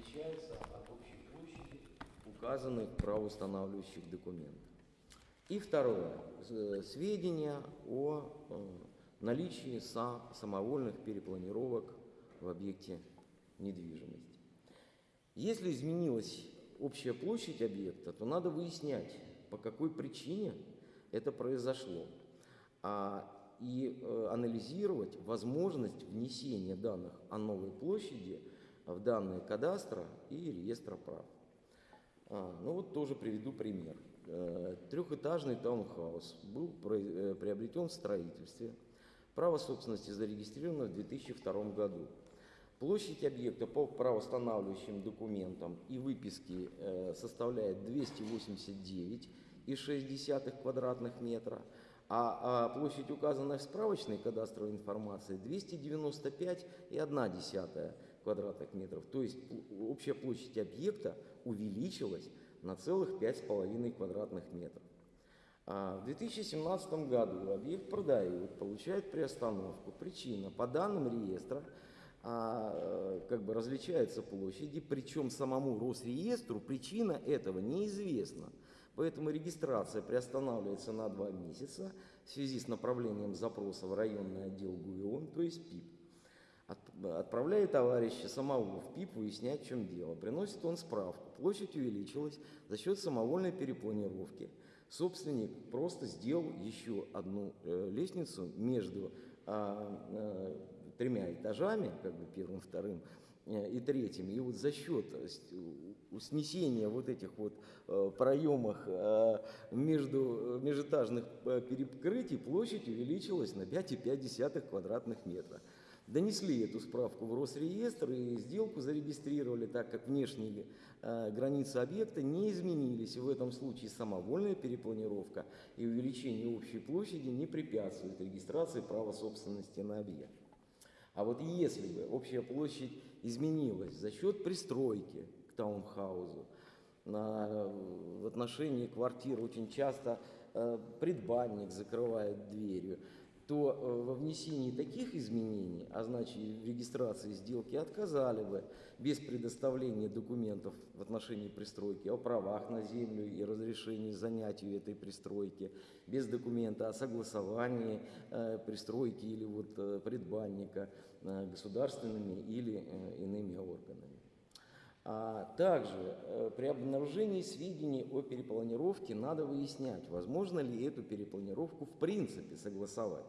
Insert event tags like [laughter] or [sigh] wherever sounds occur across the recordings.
отличается от общей площади, указанной в правоустанавливающих документах. И второе. Э, Сведения о э, наличии са- самовольных перепланировок в объекте недвижимости. Если изменилась общая площадь объекта, то надо выяснять, по какой причине это произошло, а, и э, анализировать возможность внесения данных о новой площади в данные кадастра и реестра прав. А, ну вот тоже приведу пример. Э, Трехэтажный таунхаус был э, приобретен в строительстве. Право собственности зарегистрировано в 2002 году. Площадь объекта по правоустанавливающим документам и выписке э, составляет 289,6 квадратных метра, а, а площадь, указанная в справочной кадастровой информации, 295,1 квадратных метров. То есть общая площадь объекта увеличилась на целых 5,5 квадратных метров. А, В 2017 году объект продают, получает приостановку. Причина. По данным реестра а, как бы различаются площади, причем самому Росреестру причина этого неизвестна. Поэтому регистрация приостанавливается на два месяца в связи с направлением запроса в районный отдел ГУИОН, то есть ПИП. От- Отправляет товарища самого в ПИП выяснять, в чем дело. Приносит он справку. Площадь увеличилась за счет самовольной перепланировки. Собственник просто сделал еще одну э, лестницу между а, э, тремя этажами, как бы первым, вторым э, и третьим. И вот за счет э, снесения вот этих вот э, проемах э, между э, межэтажных э, перекрытий площадь увеличилась на 5,5 квадратных метра. Донесли эту справку в Росреестр и сделку зарегистрировали, так как внешние э, границы объекта не изменились. В этом случае самовольная перепланировка и увеличение общей площади не препятствует регистрации права собственности на объект. А вот если бы общая площадь изменилась за счет пристройки к таунхаузу, на- в отношении квартир очень часто э, предбанник закрывает дверью, то э, во внесении таких изменений, а значит в регистрации сделки отказали бы без предоставления документов в отношении пристройки о правах на землю и разрешении занятию этой пристройки, без документа о согласовании э, пристройки или вот э, предбанника государственными или иными органами. А также при обнаружении сведений о перепланировке надо выяснять, возможно ли эту перепланировку в принципе согласовать.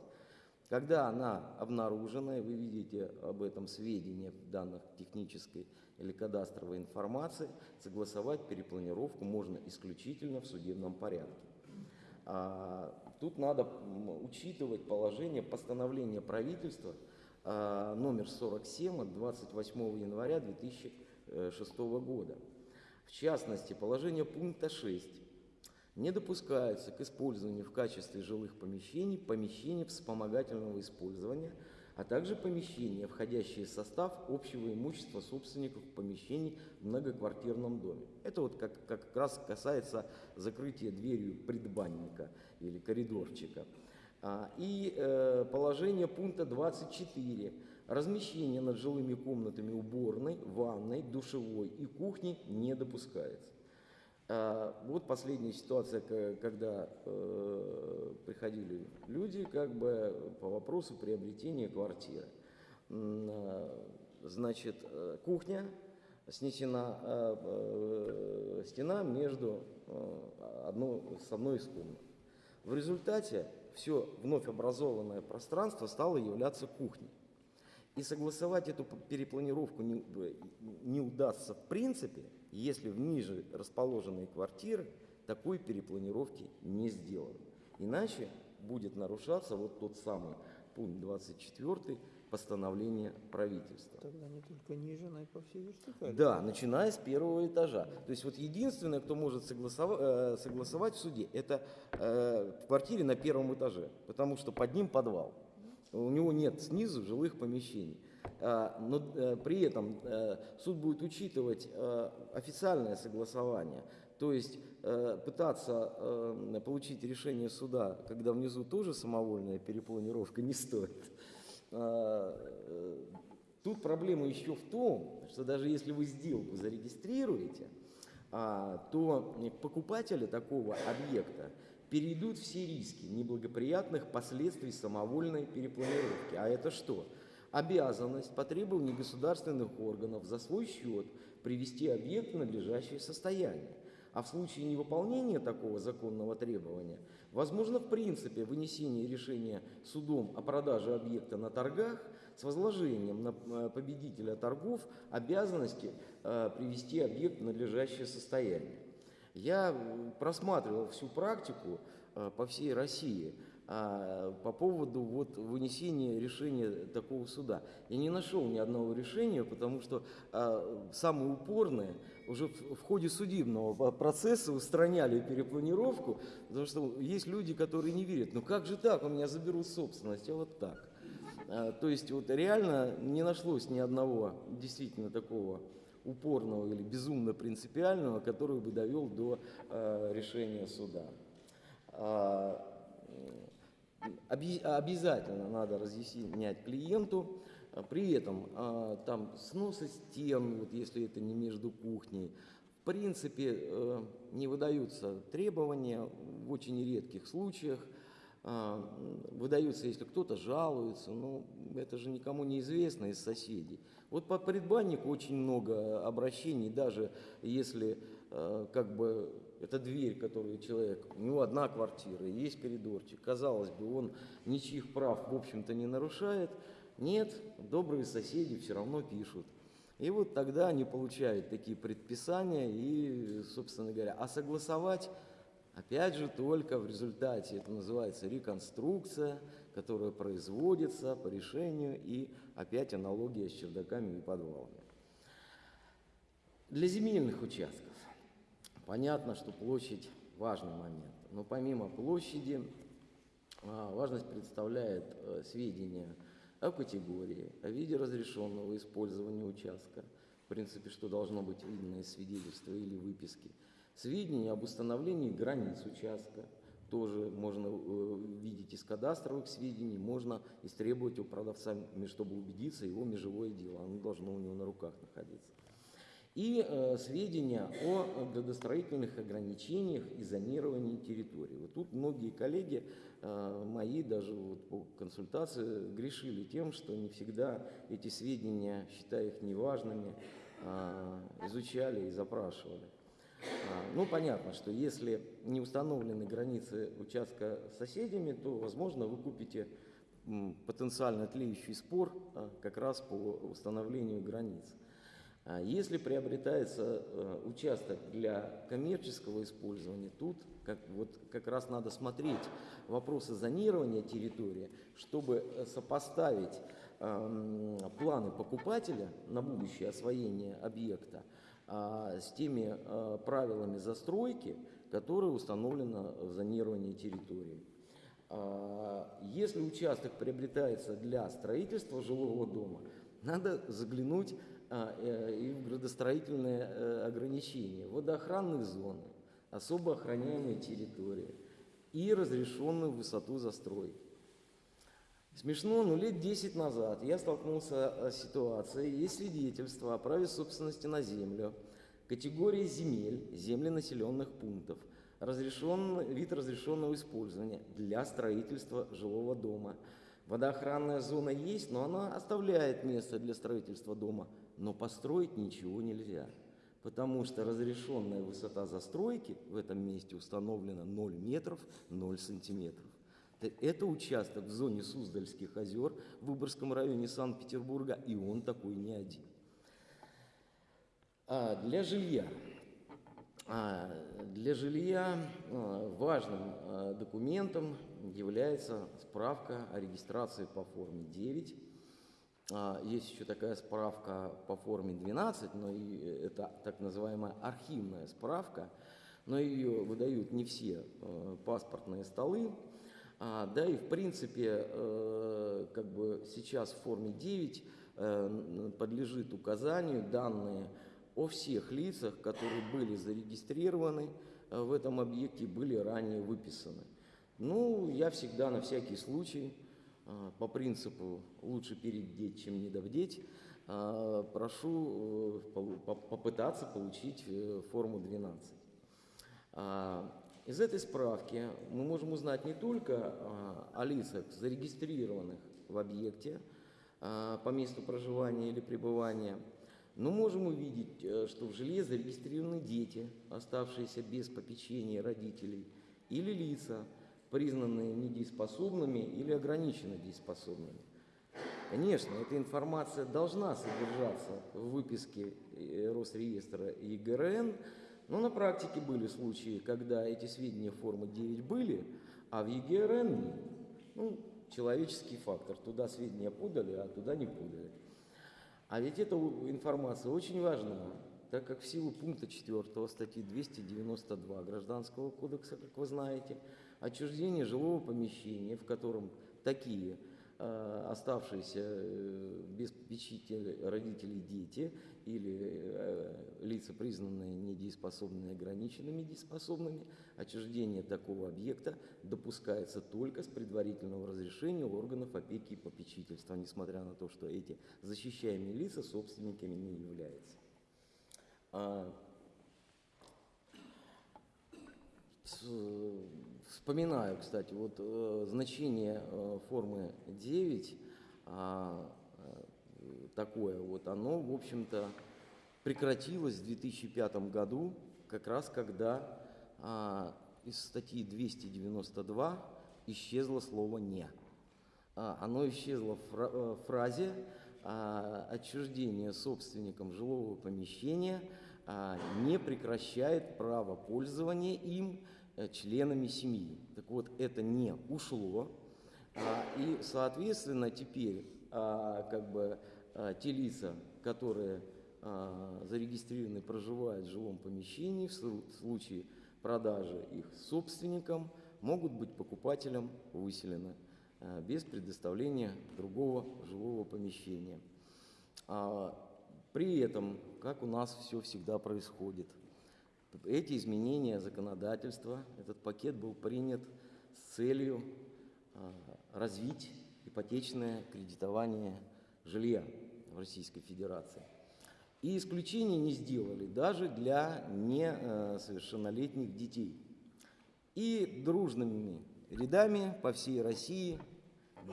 Когда она обнаружена, вы видите об этом сведения в данных технической или кадастровой информации, согласовать перепланировку можно исключительно в судебном порядке. А, Тут надо учитывать положение постановления правительства а, номер 47 от 28 января 2006 года. В частности, положение пункта 6 не допускается к использованию в качестве жилых помещений помещений вспомогательного использования, а также помещения, входящие в состав общего имущества собственников помещений в многоквартирном доме. Это вот как, как раз касается закрытия дверью предбанника или коридорчика. А, И э, положение пункта 24. Размещение над жилыми комнатами уборной, ванной, душевой и кухни не допускается. А, Вот последняя ситуация, когда э, приходили люди как бы по вопросу приобретения квартиры. А, Значит, э, кухня снесена, а, э, стена между одной, с одной из комнат. В результате все вновь образованное пространство стало являться кухней. И согласовать эту перепланировку не, не удастся в принципе, если в ниже расположенные квартиры такой перепланировки не сделаны. Иначе будет нарушаться вот тот самый пункт 24 постановления правительства. Тогда не только ниже, но и по всей вертикали. Да, начиная с первого этажа. То есть вот единственное, кто может согласова- э, согласовать в суде, это э, в квартире на первом этаже, потому что под ним подвал. У него нет снизу жилых помещений. А, Но э, при этом э, суд будет учитывать э, официальное согласование. То есть пытаться получить решение суда, когда внизу тоже самовольная перепланировка, не стоит. А, Тут проблема еще в том, что даже если вы сделку зарегистрируете, а, то покупатели такого объекта перейдут все риски неблагоприятных последствий самовольной перепланировки. А это что? Обязанность по требованию государственных органов за свой счет привести объект в надлежащее состояние. А в случае невыполнения такого законного требования, возможно в принципе вынесение решения судом о продаже объекта на торгах с возложением на э, победителя торгов обязанности э, привести объект в надлежащее состояние. Я э, просматривал всю практику по всей России а, по поводу вот вынесения решения такого суда. Я не нашел ни одного решения, потому что а, самые упорные уже в, в ходе судебного процесса устраняли перепланировку, потому что есть люди, которые не верят. Ну как же так, у меня заберут собственность, а вот так. А, То есть вот реально не нашлось ни одного действительно такого упорного или безумно принципиального, который бы довел до э, решения суда. Оби- обязательно надо разъяснять клиенту, а, при этом а, там сносы стен, вот если это не между кухней, в принципе э, не выдаются требования в очень редких случаях, выдаются, если кто-то жалуется, но это же никому не известно из соседей. Вот по предбаннику очень много обращений, даже если э, как бы это дверь, которую человек, у него одна квартира, есть коридорчик, казалось бы, он ничьих прав, в общем-то, не нарушает. Нет, добрые соседи все равно пишут. И вот тогда они получают такие предписания и, собственно говоря, а согласовать Опять же, только в результате, это называется реконструкция, которая производится по решению и опять аналогия с чердаками и подвалами. Для земельных участков понятно, что площадь важный момент, но помимо площади а, важность представляет э, сведения о категории, о виде разрешенного использования участка, в принципе, что должно быть видно из свидетельства или выписки, сведения об установлении границ участка, тоже можно э, видеть из кадастровых сведений, можно истребовать у продавца, чтобы убедиться, его межевое дело, оно должно у него на руках находиться. И э, сведения о градостроительных ограничениях и зонировании территории. Вот тут многие коллеги э, мои, даже вот по консультации, грешили тем, что не всегда эти сведения, считая их неважными, э, изучали и запрашивали. А, Ну, понятно, что если не установлены границы участка с соседями, то, возможно, вы купите потенциально тлеющий спор а, как раз по установлению границ. А Если приобретается э, участок для коммерческого использования, тут как, вот, как раз надо смотреть вопросы зонирования территории, чтобы э, сопоставить эм, планы покупателя на будущее освоение объекта а, с теми а, правилами застройки, которые установлены в зонировании территории. А, Если участок приобретается для строительства жилого дома, надо заглянуть а, э, и градостроительные э, ограничения, водоохранные зоны, особо охраняемые территории и разрешенную высоту застройки. Смешно, но лет 10 назад я столкнулся э, с ситуацией, есть свидетельство о праве собственности на землю, категории земель, земли населенных пунктов, разрешен, вид разрешенного использования для строительства жилого дома. Водоохранная зона есть, но она оставляет место для строительства дома, но построить ничего нельзя, потому что разрешенная высота застройки в этом месте установлена 0 метров 0 сантиметров. Это участок в зоне Суздальских озер в Выборгском районе Санкт-Петербурга, и он такой не один. А для жилья. А, Для жилья а, важным а, документом является справка о регистрации по форме 9. А, Есть еще такая справка по форме 12, но и это так называемая архивная справка, но ее выдают не все э, паспортные столы. А, Да и в принципе, э, как бы сейчас в форме 9 э, н- подлежит указанию данные о всех лицах, которые были зарегистрированы э, в этом объекте, были ранее выписаны. Ну, я всегда на всякий случай, э, по принципу лучше передеть, чем недовдеть, а, прошу э, попытаться получить э, форму 12. А, Из этой справки мы можем узнать не только а, о лицах, зарегистрированных в объекте а, по месту проживания или пребывания, но можем увидеть, э, что в жилье зарегистрированы дети, оставшиеся без попечения родителей, или лица, признанные недееспособными или ограниченно дееспособными. Конечно, эта информация должна содержаться в выписке э, Росреестра и ГРН, но на практике были случаи, когда эти сведения формы 9 были, а в ЕГРН нет. Ну, человеческий фактор. Туда сведения подали, а туда не подали. А ведь эта информация очень важна, так как в силу пункта 4 статьи 292 Гражданского кодекса, как вы знаете, отчуждение жилого помещения, в котором такие э, оставшиеся э, без попечителя родителей дети или э, лица, признанные недееспособными, ограниченными дееспособными, отчуждение такого объекта допускается только с предварительного разрешения органов опеки и попечительства, несмотря на то, что эти защищаемые лица собственниками не являются. А, Вспоминаю, кстати, вот э, значение э, формы 9, а, э, такое вот, оно, в общем-то, прекратилось в 2005 году, как раз когда а, из статьи 292 исчезло слово «не». А, Оно исчезло в э, фразе «отчуждение собственником жилого помещения не прекращает право пользования им членами семьи». Так вот, это «не» ушло, а, и, соответственно, теперь а, как бы а, те лица, которые зарегистрированы, проживают в жилом помещении, в слу- случае продажи их собственникам, могут быть покупателем выселены без предоставления другого жилого помещения. При этом, как у нас все всегда происходит, эти изменения законодательства, этот пакет был принят с целью а, развить ипотечное кредитование жилья в Российской Федерации. И исключения не сделали даже для несовершеннолетних детей. И дружными рядами по всей России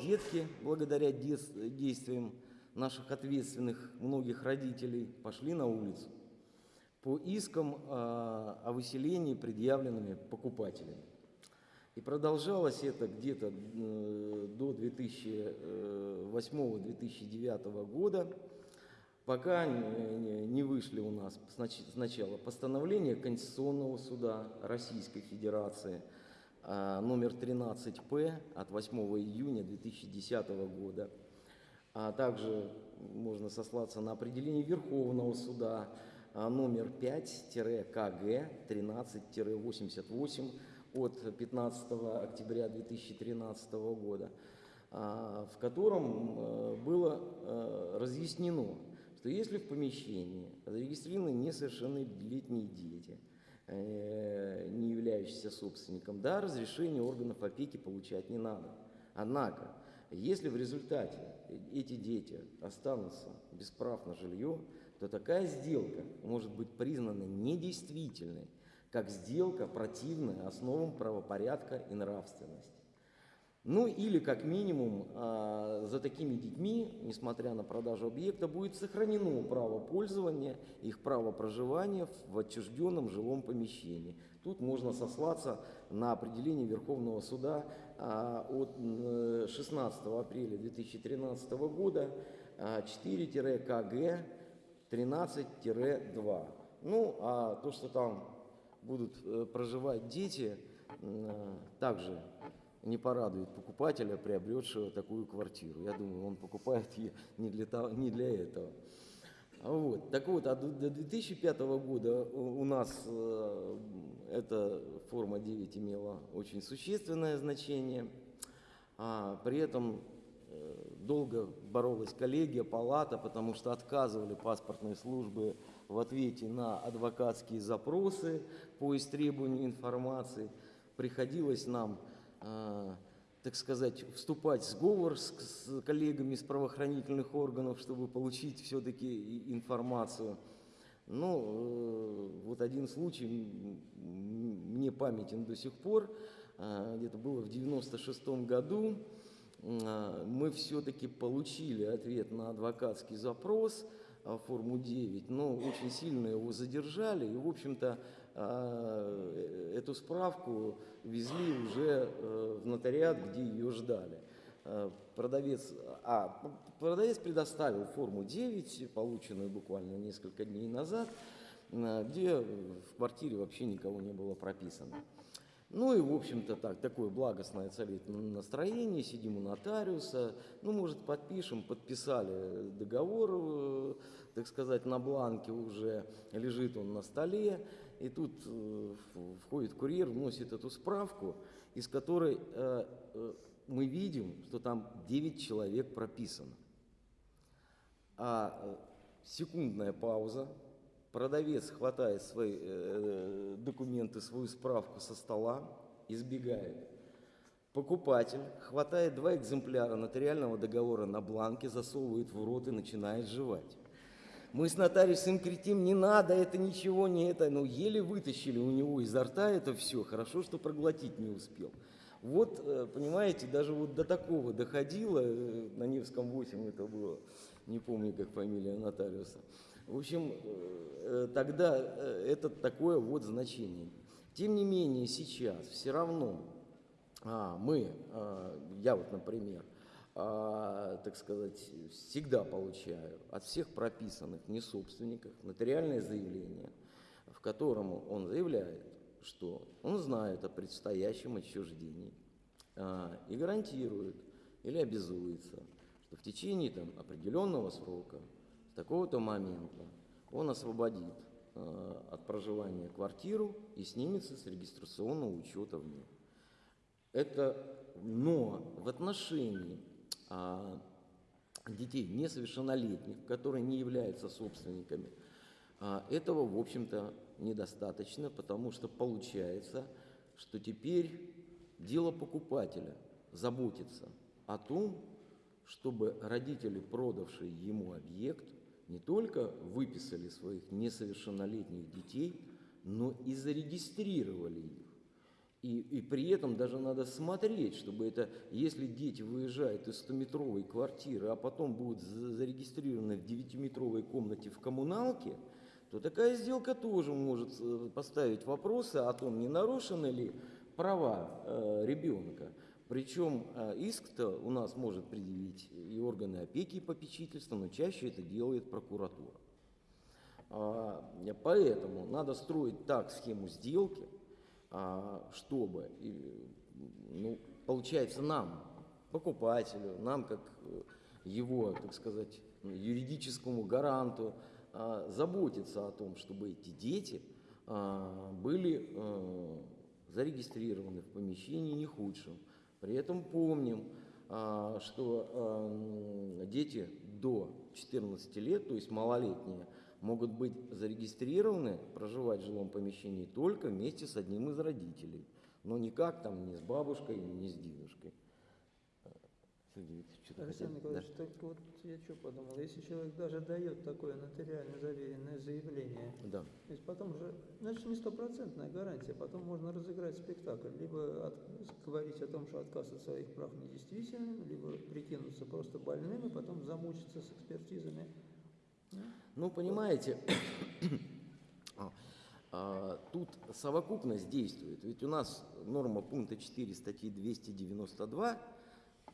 детки, благодаря действиям наших ответственных многих родителей, пошли на улицу по искам а, о выселении, предъявленными покупателями. И продолжалось это где-то э, до 2008-2009 года, пока не- вышли у нас снач- сначала постановление Конституционного суда Российской Федерации а, номер 13П от 8 июня 2010 года, а также можно сослаться на определение Верховного суда номер 5-КГ 13-88 от 15 октября 2013 года, а, в котором э, было э, разъяснено, что если в помещении зарегистрированы несовершеннолетние дети, э, не являющиеся собственником, да, разрешение органов опеки получать не надо. Однако, если в результате эти дети останутся без прав на жилье, то такая сделка может быть признана недействительной, как сделка, противная основам правопорядка и нравственности. Ну или как минимум а, за такими детьми, несмотря на продажу объекта, будет сохранено право пользования, их право проживания в отчужденном жилом помещении. Тут можно сослаться на определение Верховного суда а, от м, 16 апреля 2013 года а, 4-КГ 13-2. Ну, а то, что там будут э, проживать дети, э, также не порадует покупателя, приобретшего такую квартиру. Я думаю, он покупает ее не для, того, не для этого. Вот. Так вот, а до до 2005 года у нас э, эта форма 9 имела очень существенное значение. А, при этом долго боролась коллегия, палата, потому что отказывали паспортные службы в ответе на адвокатские запросы по истребованию информации. Приходилось нам э, так сказать, вступать в сговор с, коллегами из правоохранительных органов, чтобы получить все-таки информацию. Ну, э, вот один случай мне памятен до сих пор, э, где-то было в 96 году, э, мы все-таки получили ответ на адвокатский запрос а, форму 9, но очень сильно его задержали, и, в общем-то, а, эту справку везли уже э, в нотариат, где ее ждали. Э, Продавец, а, продавец предоставил форму 9, полученную буквально несколько дней назад, э, где в квартире вообще никого не было прописано. Ну и, в общем-то, так, такое благостное царит настроение, сидим у нотариуса, ну, может, подпишем, подписали договор, э, так сказать, на бланке уже, лежит он на столе, и тут э, входит курьер, вносит эту справку, из которой э, мы видим, что там 9 человек прописано. А секундная пауза, продавец хватает свои э, документы, свою справку со стола, избегает. Покупатель хватает два экземпляра нотариального договора на бланке, засовывает в рот и начинает жевать. Мы с нотариусом кричим, не надо, это ничего не это. Ну, еле вытащили у него изо рта это все. Хорошо, что проглотить не успел. Вот, э, понимаете, даже вот до такого доходило, э, на Невском 8 это было, не помню, как фамилия нотариуса. В общем, э, тогда э, это такое вот значение. Тем не менее, сейчас все равно а, мы, а, я вот, например, а, так сказать, всегда получаю от всех прописанных несобственников нотариальное заявление, в котором он заявляет, что он знает о предстоящем отчуждении и гарантирует или обязуется, что в течение там, определенного срока, такого-то момента, он освободит а, от проживания квартиру и снимется с регистрационного учета в ней. Это, но в отношении а, детей несовершеннолетних, которые не являются собственниками, а, этого, в общем-то, недостаточно, потому что получается, что теперь дело покупателя заботиться о том, чтобы родители, продавшие ему объект, не только выписали своих несовершеннолетних детей, но и зарегистрировали их. И, и при этом даже надо смотреть, чтобы это, если дети выезжают из 100-метровой квартиры, а потом будут за- зарегистрированы в 9-метровой комнате в коммуналке, то такая сделка тоже может э, поставить вопросы о том, не нарушены ли права э, ребенка. Причем э, иск-то у нас может предъявить и органы опеки и попечительства, но чаще это делает прокуратура. А, Поэтому надо строить так схему сделки, а, чтобы, ну, получается, нам, покупателю, нам как э, его, так сказать, юридическому гаранту, а, заботиться о том, чтобы эти дети были э, зарегистрированы в помещении не худшем. При этом помним, а, что а, дети до 14 лет, то есть малолетние, могут быть зарегистрированы, проживать в жилом помещении только вместе с одним из родителей, но никак там не с бабушкой, не с дедушкой. Викторович, что-то Александр хотели? Да. Николаевич, только вот я что подумал, если человек даже дает такое нотариально заверенное заявление, Да. то есть потом же, значит, не стопроцентная гарантия, потом можно разыграть спектакль, либо от- говорить о том, что отказ от своих прав недействителен, либо прикинуться просто больным и потом замучиться с экспертизами. Ну, понимаете, [coughs] а, а, тут совокупность действует. Ведь у нас норма пункта 4 статьи 292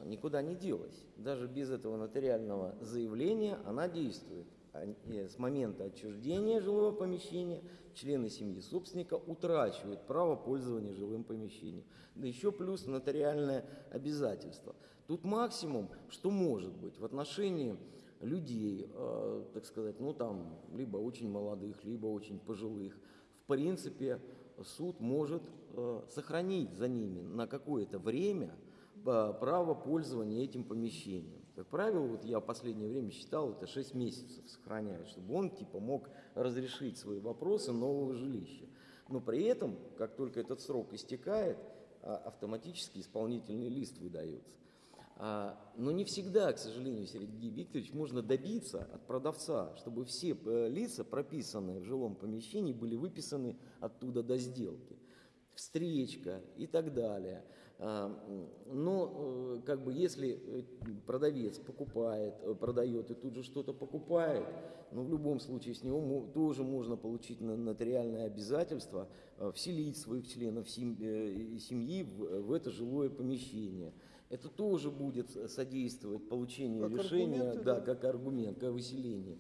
никуда не делась. Даже без этого нотариального заявления она действует. А, э, С момента отчуждения жилого помещения члены семьи собственника утрачивают право пользования жилым помещением. Да еще плюс нотариальное обязательство. Тут максимум, что может быть в отношении людей, э, так сказать, ну там, либо очень молодых, либо очень пожилых, в принципе, суд может э, сохранить за ними на какое-то время право пользования этим помещением. Как правило, вот я в последнее время считал, это 6 месяцев сохраняют, чтобы он типа мог разрешить свои вопросы нового жилища. Но при этом, как только этот срок истекает, а, автоматически исполнительный лист выдается. А, Но не всегда, к сожалению, Сергей Викторович, можно добиться от продавца, чтобы все э, лица, прописанные в жилом помещении, были выписаны оттуда до сделки. Встречка и так далее. Но э, как бы если э, продавец покупает, э, продает и тут же что-то покупает, ну в любом случае с него тоже можно получить нотариальное обязательство вселить своих членов сем- семьи в, это жилое помещение. Это тоже будет содействовать получению Как решения, да, да. как аргумент, как выселение.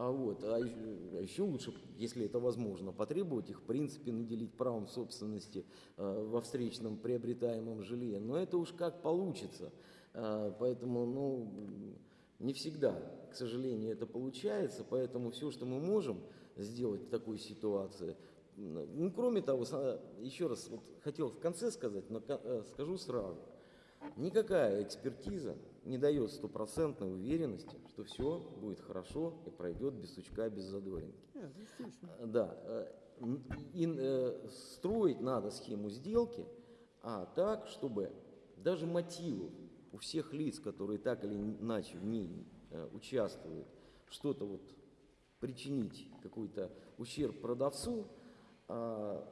А, вот, а еще, лучше, если это возможно, потребовать их, в принципе, наделить правом собственности э, во встречном приобретаемом жилье. Но это уж как получится. А, поэтому, ну, не всегда, к сожалению, это получается. Поэтому все, что мы можем сделать в такой ситуации, ну, кроме того, са- еще раз вот хотел в конце сказать, но э, скажу сразу. Никакая экспертиза не дает стопроцентной уверенности, что все будет хорошо и пройдет без сучка, без задоринки. Нет, действительно. Э, Да, э, и э, строить надо схему сделки, а так, чтобы даже мотивы у всех лиц, которые так или иначе в ней э, участвуют, что-то вот причинить какой-то ущерб продавцу, а,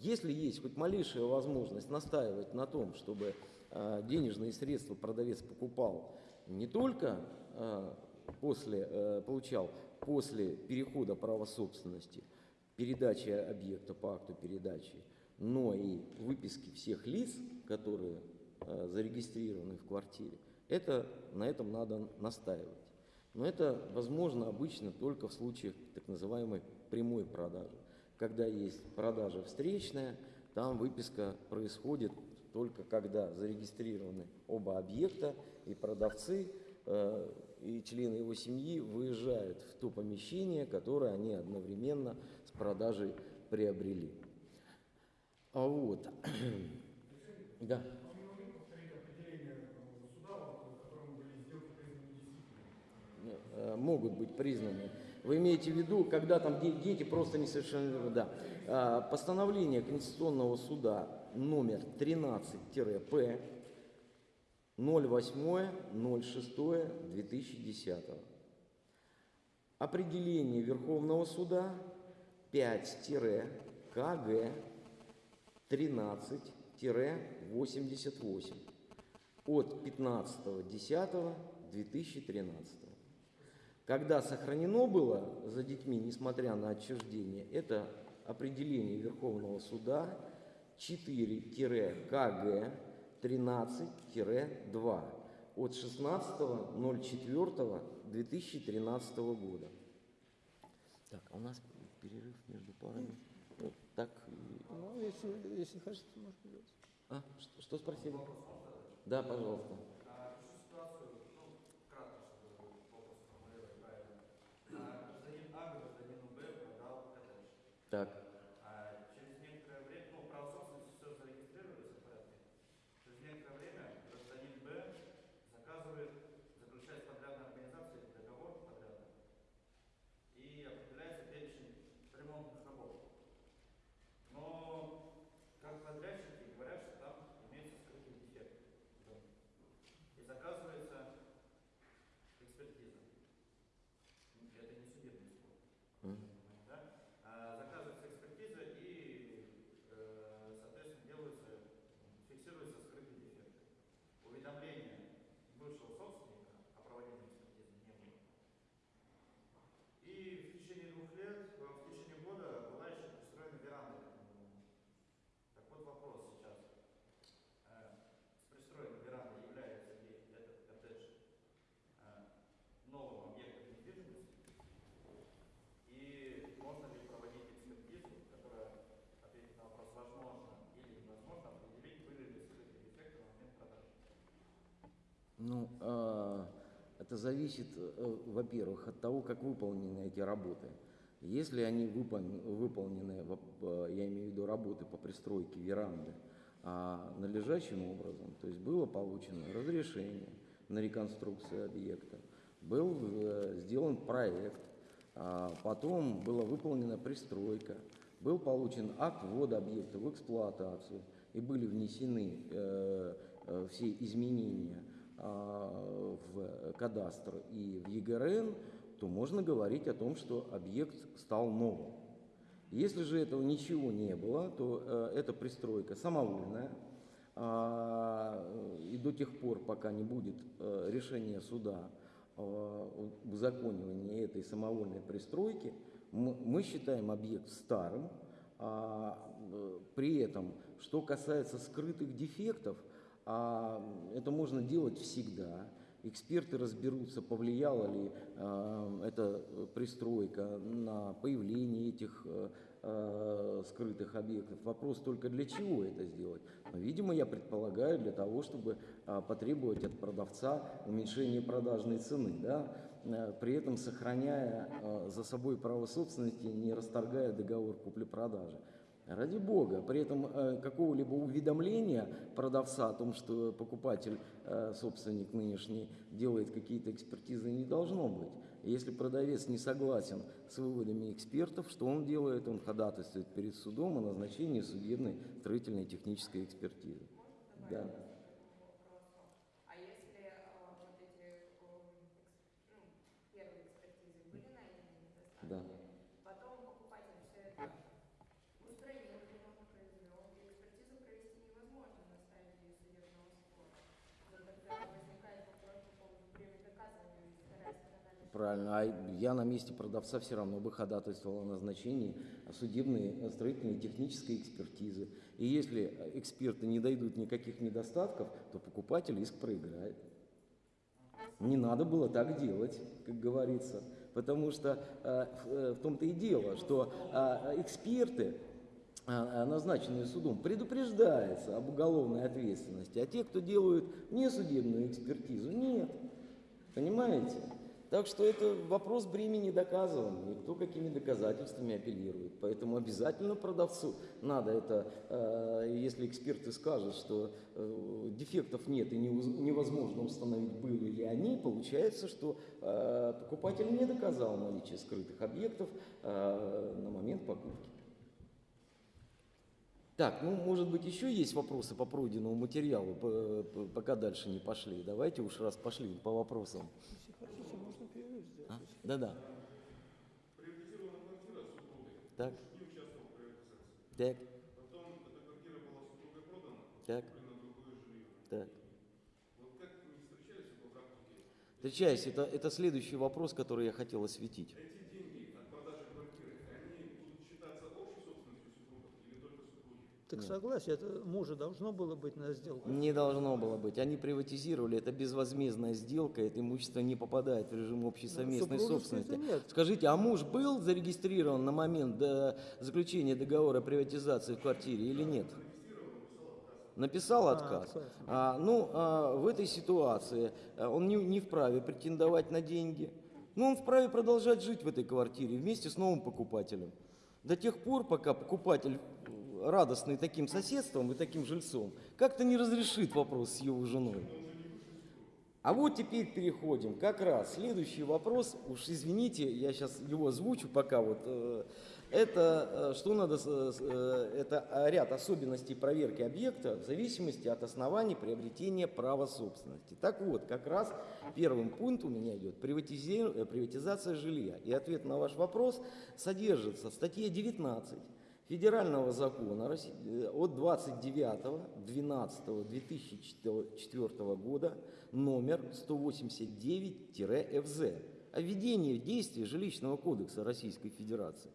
если есть хоть малейшая возможность настаивать на том, чтобы денежные средства продавец покупал не только а, после, э, получал после перехода права собственности, передачи объекта по акту передачи, но и выписки всех лиц, которые э, зарегистрированы в квартире, это, на этом надо настаивать. Но это возможно обычно только в случаях так называемой прямой продажи. Когда есть продажа встречная, там выписка происходит только когда зарегистрированы оба объекта, и продавцы э, и члены его семьи выезжают в то помещение, которое они одновременно с продажей приобрели. А вот. [clears throat] Да. Э, могут быть признаны. Вы имеете в виду, когда там де- дети просто несовершеннолетние, да. А, Постановление Конституционного суда номер 13-П 08.06.2010. Определение Верховного суда 5-КГ 13-88 от 15.10.2013. Когда сохранено было за детьми, несмотря на отчуждение, это определение Верховного суда 4-КГ 13-2 от 16.04.2013 года. Так, а у нас перерыв между парами. Вот так. Ну, если, если хотите, можно делать. А, что, что спросили? Да, пожалуйста. Так, А через некоторое время, ну, право собственности все зарегистрировали, все в порядке. Через некоторое время гражданин Б заказывает, заключает с подрядной организацией договор подрядный и определяется перечень ремонтных работ. Но как подрядчики говорят, что там имеется скрытый дефект. в доме. И заказывается экспертиза. Это не судебный спор. Мгм. Да? А, Заказывается экспертиза и, э, соответственно, делаются, фиксируются скрытые дефекты. Уведомления бывшего собственника о проводимой экспертизе не было. И в течение двух лет, э, в течение года была еще пристроена веранда к этому дому. Так вот вопрос сейчас. Э, С пристроенной верандой является ли этот коттедж э, новым объектом недвижимости? И можно ли проводить экспертизу, которая ответит на вопрос, возможно или невозможно определить, были ли скрытые дефекты на момент продажи? Ну, а, это зависит, э, во-первых, от того, как выполнены эти работы. Если они выпол- выполнены, я имею в виду работы по пристройке веранды, а, надлежащим образом, то есть было получено разрешение на реконструкцию объекта, был э, сделан проект, а, потом была выполнена пристройка, был получен акт ввода объекта в эксплуатацию, и были внесены э, все изменения в кадастр и в ЕГРН, то можно говорить о том, что объект стал новым. Если же этого ничего не было, то э, эта пристройка самовольная, а, и до тех пор, пока не будет э, решения суда о узаконивании этой самовольной пристройки, мы, считаем объект старым, а, э, при этом, что касается скрытых дефектов, а, это можно делать всегда. Эксперты разберутся, повлияла ли э, эта пристройка на появление этих э, э, скрытых объектов. Вопрос только для чего это сделать. Но, видимо, я предполагаю, для того, чтобы э, потребовать от продавца уменьшения продажной цены, да, э, при этом сохраняя э, за собой право собственности, не расторгая договор купли-продажи. Ради бога, при этом э, какого-либо уведомления продавца о том, что покупатель, э, собственник нынешний, делает какие-то экспертизы, не должно быть. Если продавец не согласен с выводами экспертов, что он делает? Он ходатайствует перед судом о назначении судебной строительной технической экспертизы. Да. А если э, вот эти э, экс- ну, первые экспертизы были найдены недостатки, Да. потом покупатель все это устранил, ремонт произвел, и экспертизу провести невозможно на стадии судебного спора. Вот Тогда возникает вопрос по поводу время доказывания, если вторая сторона лишь Правильно. А я на месте продавца все равно бы ходатайствовал о назначении судебной э, строительной технической экспертизы. И если э, эксперты не дойдут никаких недостатков, то покупатель иск проиграет. Не надо было так делать, как говорится. Потому что э, в, э, в том-то и дело, что э, эксперты, назначенные судом, предупреждаются об уголовной ответственности, а те, кто делают несудебную экспертизу, нет. Понимаете? Так что это вопрос бремени доказывания, и кто какими доказательствами апеллирует. Поэтому обязательно продавцу надо это, э, если эксперты скажут, что э, дефектов нет и невозможно установить, были ли они, получается, что э, покупатель не доказал наличие скрытых объектов на момент покупки. Так, ну, может быть, еще есть вопросы по пройденному материалу, по- по- пока дальше не пошли. Давайте уж раз пошли по вопросам. Если хотите, можно перерыв сделать. А? Да-да. Приватизирована квартира супругой, Так, не участвовал в приватизации. так, Потом эта квартира была супругой продана, так, куплено другое жилье. так. Встречаюсь, это, это следующий вопрос, который я хотел осветить деньги от продажи квартиры, они будут считаться общей собственностью супругов или только супруги? Так Нет. согласие, это мужа должно было быть на сделку. Не должно было быть. Они приватизировали, это безвозмездная сделка, это имущество не попадает в режим общей Ну, совместной собственности. нет. Скажите, а муж был зарегистрирован на момент до заключения договора о приватизации в квартире или нет? Написал А, отказ. отказ. А, ну, а, в этой ситуации а, он не, не вправе претендовать на деньги. Но он вправе продолжать жить в этой квартире вместе с новым покупателем. До тех пор, пока покупатель, э, радостный таким соседством и таким жильцом, как-то не разрешит вопрос с его женой. А вот теперь переходим. Как раз следующий вопрос, уж извините, я сейчас его озвучу пока вот. э, Это э, что надо, э, это ряд особенностей проверки объекта в зависимости от оснований приобретения права собственности. Так вот, как раз первым пунктом у меня идет приватизация жилья. И ответ на ваш вопрос содержится в статье 19 Федерального закона э, от 29.12.2004 года номер 189-ФЗ о введении в действие жилищного кодекса Российской Федерации,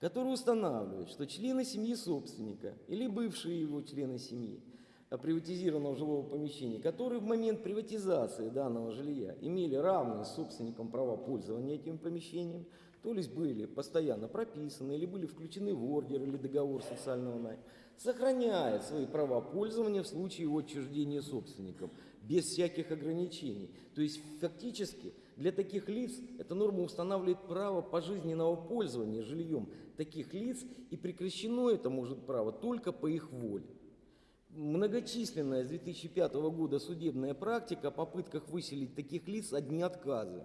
который устанавливает, что члены семьи собственника или бывшие его члены семьи а, приватизированного жилого помещения, которые в момент приватизации данного жилья имели равные с собственником права пользования этим помещением, то есть были постоянно прописаны или были включены в ордер или договор социального найма, сохраняет свои права пользования в случае его отчуждения собственником, без всяких ограничений. То есть фактически для таких лиц эта норма устанавливает право пожизненного пользования жильем таких лиц, и прекращено это может право только по их воле. Многочисленная с 2005 года судебная практика о попытках выселить таких лиц одни отказы.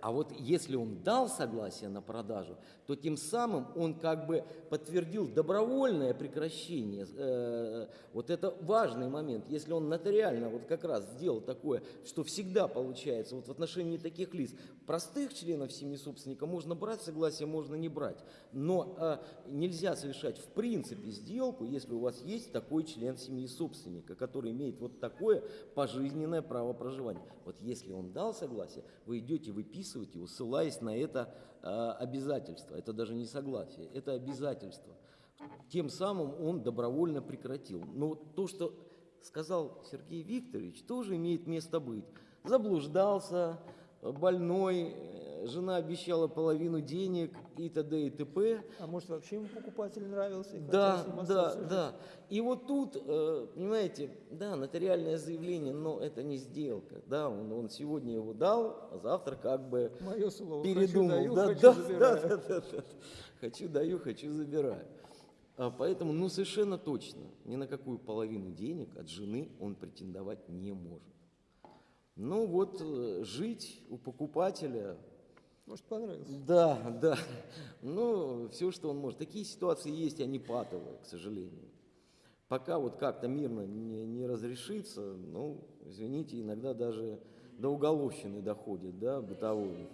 А вот если он дал согласие на продажу, то тем самым он как бы подтвердил добровольное прекращение. Э, Вот это важный момент. Если он нотариально вот как раз сделал такое, что всегда получается вот в отношении таких лиц, простых членов семьи собственника можно брать согласие, можно не брать. Но э, нельзя совершать в принципе сделку, если у вас есть такой член семьи собственника, который имеет вот такое пожизненное право проживания. Вот если он дал согласие, вы идете выписывать его, ссылаясь на это э, обязательство. Это даже не согласие, это обязательство. Тем самым он добровольно прекратил. Но то, что сказал Сергей Викторович, тоже имеет место быть. Заблуждался, больной, э, жена обещала половину денег и т.д. и т.п. А может вообще ему покупатель нравился? Да, да, да. И вот тут, э, понимаете, да, нотариальное заявление, но это не сделка. Да, он, он сегодня его дал, а завтра как бы Мое слово. передумал. Хочу, даю, да, хочу, да, забираю. да, да, да, да. Хочу даю, хочу забираю. А поэтому, ну совершенно точно, ни на какую половину денег от жены он претендовать не может. Ну вот э, жить у покупателя Может, понравился. да, да. Ну, все, что он может. Такие ситуации есть, они патовые, к сожалению. Пока вот как-то мирно не, не разрешится, ну, извините, иногда даже до уголовщины доходит, да, бытовой.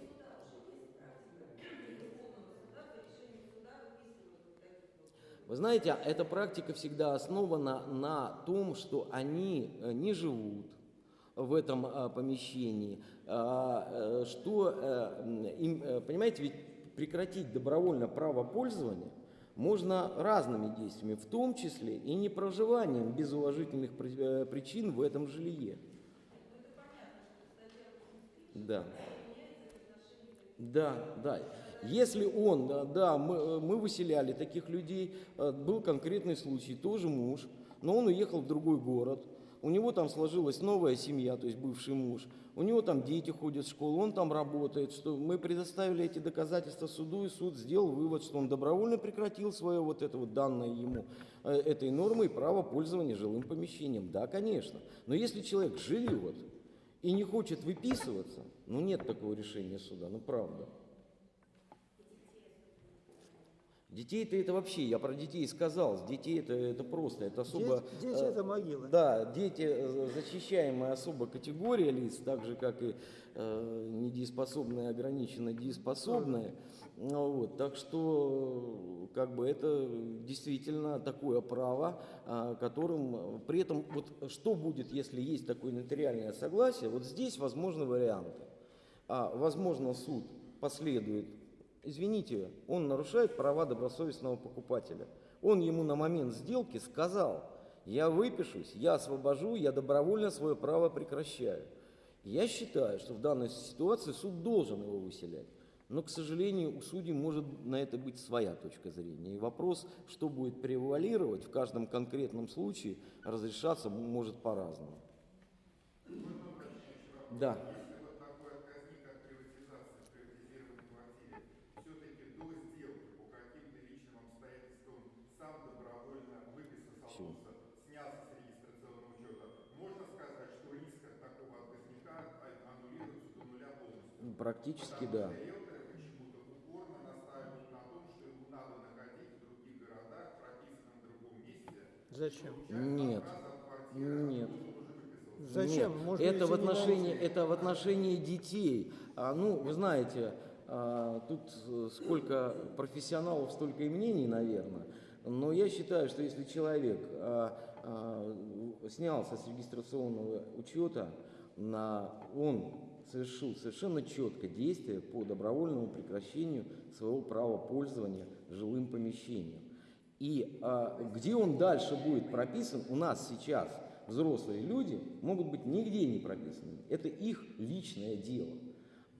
Вы знаете, эта практика всегда основана на том, что они э, не живут в этом а, помещении, а, э, что, э, им, э, понимаете, ведь прекратить добровольно право пользования можно разными действиями, в том числе и не проживанием без уважительных при- причин в этом жилье. Да. Да, да. Если он, да, мы, мы выселяли таких людей, был конкретный случай, тоже муж, но он уехал в другой город, у него там сложилась новая семья, то есть бывший муж, у него там дети ходят в школу, он там работает, что мы предоставили эти доказательства суду, и суд сделал вывод, что он добровольно прекратил свое вот это вот данное ему э, этой нормой право пользования жилым помещением. Да, конечно. Но если человек живет и не хочет выписываться, ну нет такого решения суда, ну правда. Детей-то это вообще, я про детей сказал, детей это, это просто, это особо... Дети, дети э, это могила. Да, дети э, защищаемая особо категория лиц, так же как и э, недееспособные, ограниченно дееспособные. Ну Вот, так что как бы это действительно такое право, а, которым э, при этом вот что будет, если есть такое нотариальное согласие, вот здесь возможны варианты. А, возможно, суд последует Извините, он нарушает права добросовестного покупателя. Он ему на момент сделки сказал, я выпишусь, я освобожу, я добровольно свое право прекращаю. Я считаю, что в данной ситуации суд должен его выселять. Но, к сожалению, у судей может на это быть своя точка зрения. И вопрос, что будет превалировать в каждом конкретном случае, разрешаться может по-разному. Да. Если вот такой отказник от приватизации в приватизированной квартире все-таки до сделки по каким-то личным обстоятельствам сам добровольно выписался, Всё. снялся с регистрационного учета, можно сказать, что риск от такого отказника а- аннулируется до нуля полностью? Практически Потому да. что риэлторы почему-то упорно настаивают на том, что ему надо находить в других городах, прописанном в другом месте, Зачем? Нет. Нет. Зачем? Нет, Можно это в отношении, это в отношении детей. А, ну, вы знаете, а, тут э, сколько профессионалов, столько и мнений, наверное. Но я считаю, что если человек а, а, снялся с регистрационного учета, на, он совершил совершенно четко действие по добровольному прекращению своего права пользования жилым помещением. И а, где он дальше будет прописан, у нас сейчас взрослые люди могут быть нигде не прописаны. Это их личное дело.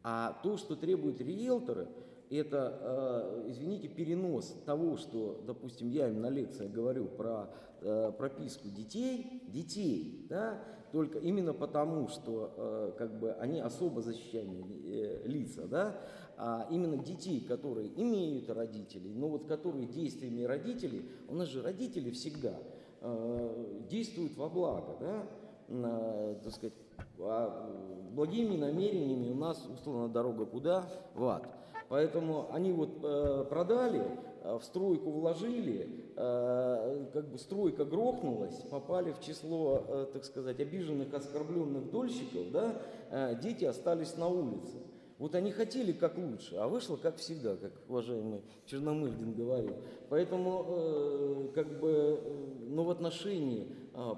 А то, что требуют риэлторы, это, э, извините, перенос того, что, допустим, я им на лекциях говорю про э, прописку детей, детей, да, только именно потому, что э, как бы они особо защищаемые э, лица, да, а именно детей, которые имеют родителей, но вот которые действиями родителей, у нас же родители всегда э, действуют во благо, да, э, так сказать, а, благими намерениями у нас условно дорога куда? В ад. Поэтому они вот э, продали, э, в стройку вложили, э, как бы стройка грохнулась, попали в число, э, так сказать, обиженных, оскорбленных дольщиков, да, э, дети остались на улице. Вот они хотели как лучше, а вышло как всегда, как уважаемый Черномырдин говорил. Поэтому, э, как бы, э, ну, в отношении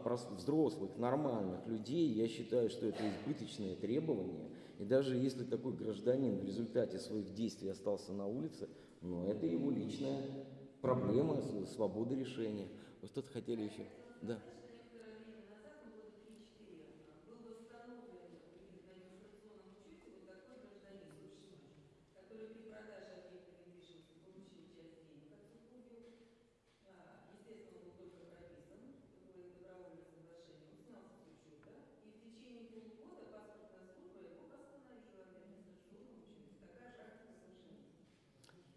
прос- взрослых, нормальных людей, я считаю, что это избыточное требование. И даже если такой гражданин в результате своих действий остался на улице, ну, это его личная проблема, свобода решения. Вы что-то хотели еще? Да.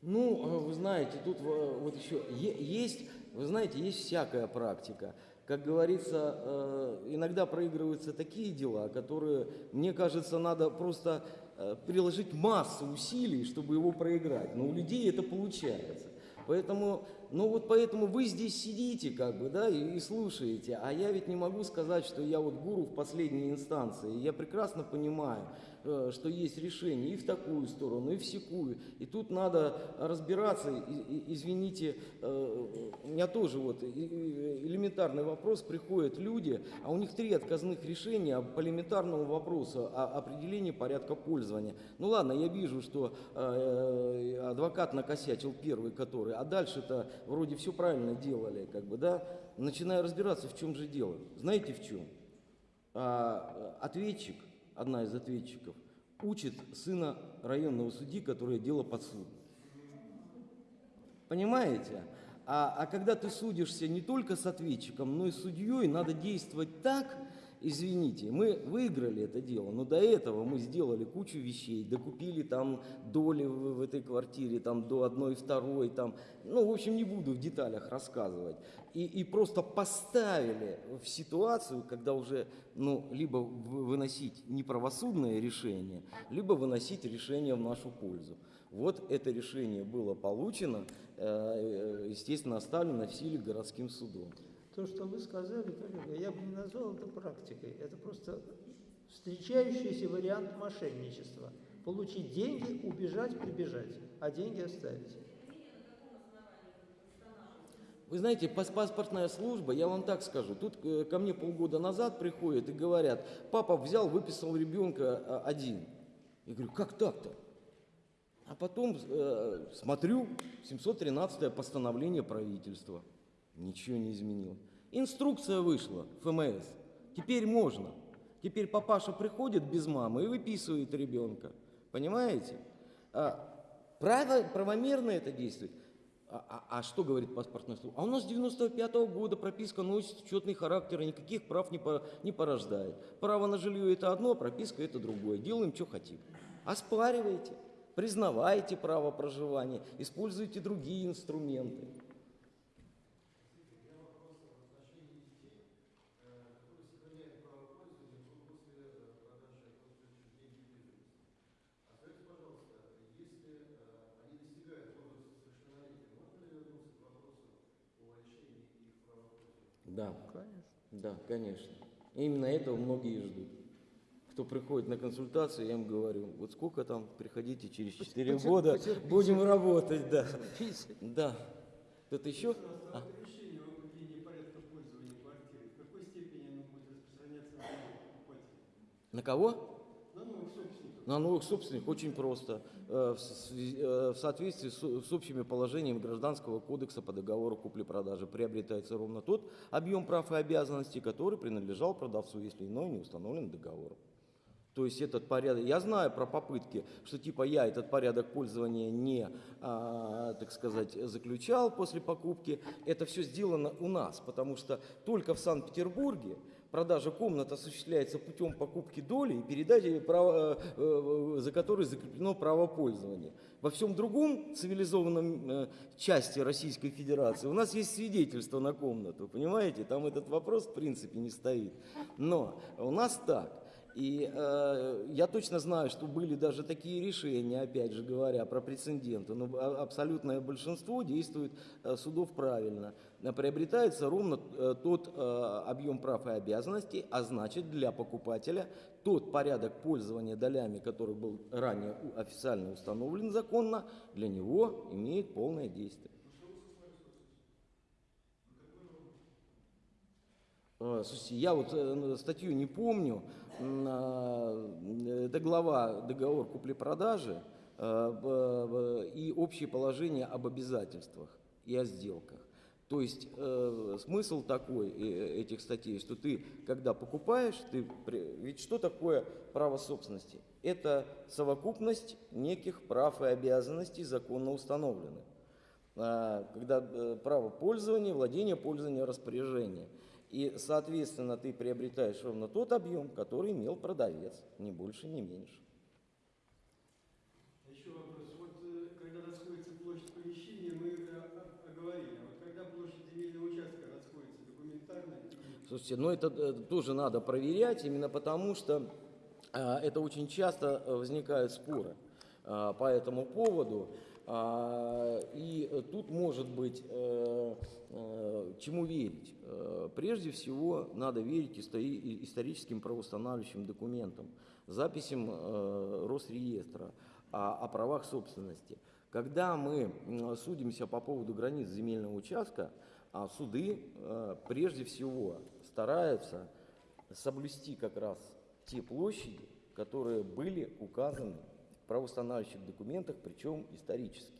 Ну, э, вы знаете, тут э, вот еще есть, вы знаете, есть всякая практика. Как говорится, э, иногда проигрываются такие дела, которые, мне кажется, надо просто э, приложить массу усилий, чтобы его проиграть. Но у людей это получается. Поэтому, ну вот поэтому вы здесь сидите, как бы, да, и, и слушаете, а я ведь не могу сказать, что я вот гуру в последней инстанции. Я прекрасно понимаю, э, что есть решение и в такую сторону, и в секую. И тут надо разбираться. И- и- извините, э, у меня тоже вот элементарный вопрос. Приходят люди, а у них три отказных решения по элементарному вопросу о определении порядка пользования. Ну ладно, я вижу, что э, адвокат накосячил первый, который, а дальше-то вроде все правильно делали, как бы, да. Начинаю разбираться, в чем же дело. Знаете, в чем? А, ответчик, одна из ответчиков, учит сына районного судьи, которое дело под суд. Понимаете? А, а когда ты судишься не только с ответчиком, но и с судьей, надо действовать так, извините, мы выиграли это дело, но до этого мы сделали кучу вещей, докупили там доли в, в этой квартире, там до одной, второй, там, ну, в общем, не буду в деталях рассказывать. И, и просто поставили в ситуацию, когда уже, ну, либо вы- выносить неправосудное решение, либо выносить решение в нашу пользу. Вот это решение было получено, э, э, естественно, оставлено в силе городским судом. То, что вы сказали, коллега, я бы не назвал это практикой. Это просто встречающийся вариант мошенничества. Получить деньги, убежать, прибежать, а деньги оставить. Вы знаете, пас- паспортная служба, я вам так скажу, тут э, ко мне полгода назад приходят и говорят, папа взял, выписал ребенка а, один. Я говорю, как так-то? А потом э, смотрю, 713 постановление правительства. Ничего не изменилось. Инструкция вышла, ФМС. Теперь можно. Теперь папаша приходит без мамы и выписывает ребенка. Понимаете? А, право, правомерно это действует. А, а- а что говорит паспортная служба? А у нас с 95 года прописка носит четный характер и никаких прав не, по- не порождает. Право на жилье это одно, а прописка это другое. Делаем, что хотим. Оспаривайте, признавайте право проживания, используйте другие инструменты. Да, Конечно. да, конечно. Именно этого многие ждут. Кто приходит на консультацию, я им говорю, вот сколько там, приходите через 4 потер- года, потерпите. будем работать, да. Пить. Да. Кто-то еще? А? На кого? На новых собственников. На новых собственников очень просто. Э, э, в соответствии с общими положениями Гражданского кодекса по договору купли-продажи приобретается ровно тот объем прав и обязанностей, который принадлежал продавцу, если иной не установлен договором. То есть этот порядок, я знаю про попытки, что типа я этот порядок пользования не, а, так сказать, заключал после покупки. Это все сделано у нас, потому что только в Санкт-Петербурге продажа комнат осуществляется путем покупки доли и передачи права, э, э, за которой закреплено право пользования. Во всем другом цивилизованном э, части Российской Федерации у нас есть свидетельство на комнату, понимаете? Там этот вопрос в принципе не стоит. Но у нас так. И э, я точно знаю, что были даже такие решения, опять же говоря, про прецеденты, но а- абсолютное большинство действует э, судов правильно. Э, Приобретается ровно э, тот э, объем прав и обязанностей, а значит для покупателя тот порядок пользования долями, который был ранее официально установлен законно, для него имеет полное действие. Э, Слушайте, я вот э, статью не помню. Это глава договор купли-продажи э, и общие положения об обязательствах и о сделках. То есть э, смысл такой э, этих статей, что ты, когда покупаешь, ты, ведь что такое право собственности? Это совокупность неких прав и обязанностей законно установленных. А, когда э, право пользования, владения, пользования, распоряжения. И, соответственно, ты приобретаешь ровно тот объем, который имел продавец, ни больше, ни меньше. Еще вопрос. Вот э, когда расходится площадь помещения, мы э, о- оговорили. А вот когда площадь земельного участка расходится документарно, Слушайте, ну это э, тоже надо проверять, именно потому что а, это очень часто э, возникают споры а, по этому поводу. А, И э, тут может быть э, э, чему верить. Э, Прежде всего надо верить историческим правоустанавливающим документам, записям э, Росреестра о, правах собственности. Когда мы судимся по поводу границ земельного участка, а суды э, прежде всего стараются соблюсти как раз те площади, которые были указаны в правоустанавливающих документах, причем исторически.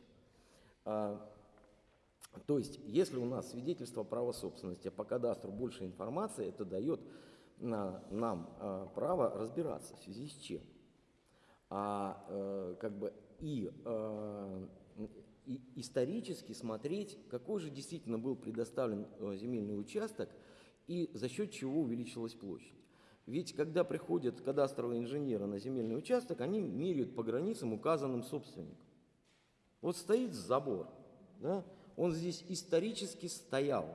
А, то есть, если у нас свидетельство права собственности, а по кадастру больше информации, это дает на- нам а, право разбираться, в связи с чем. А э, как бы и, и исторически смотреть, какой же действительно был предоставлен э, земельный участок и за счет чего увеличилась площадь. Ведь когда приходят кадастровые инженеры на земельный участок, они меряют по границам, указанным собственником. Вот стоит забор, да, он здесь исторически стоял.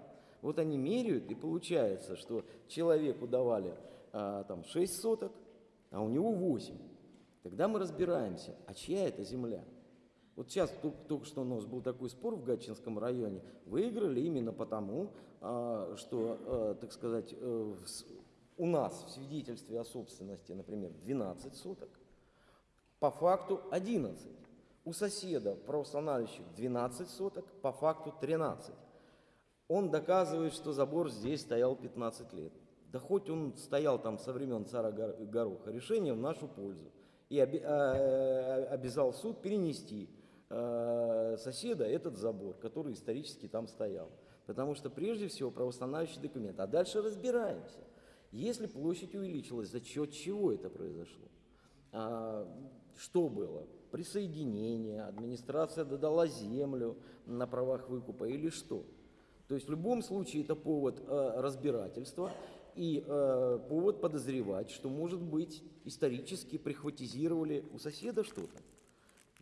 Вот они меряют, и получается, что человеку давали а, там 6 соток, а у него 8. Тогда мы разбираемся, а чья это земля? Вот сейчас только, только что у нас был такой спор в Гатчинском районе. Выиграли именно потому, а, что, а, так сказать, э, в у нас в свидетельстве о собственности, например, 12 соток, по факту 11. У соседа правоустанавливающих 12 соток, по факту 13. Он доказывает, что забор здесь стоял 15 лет. Да хоть он стоял там со времен цара Гор- Гороха, решение в нашу пользу. И оби- а, обязал суд перенести э, соседа этот забор, который исторически там стоял. Потому что прежде всего правоустанавливающий документ. А дальше разбираемся. Если площадь увеличилась, за счет чего это произошло? Что было? Присоединение, администрация додала землю на правах выкупа или что? То есть в любом случае это повод э, разбирательства и э, повод подозревать, что, может быть, исторически прихватизировали у соседа что-то.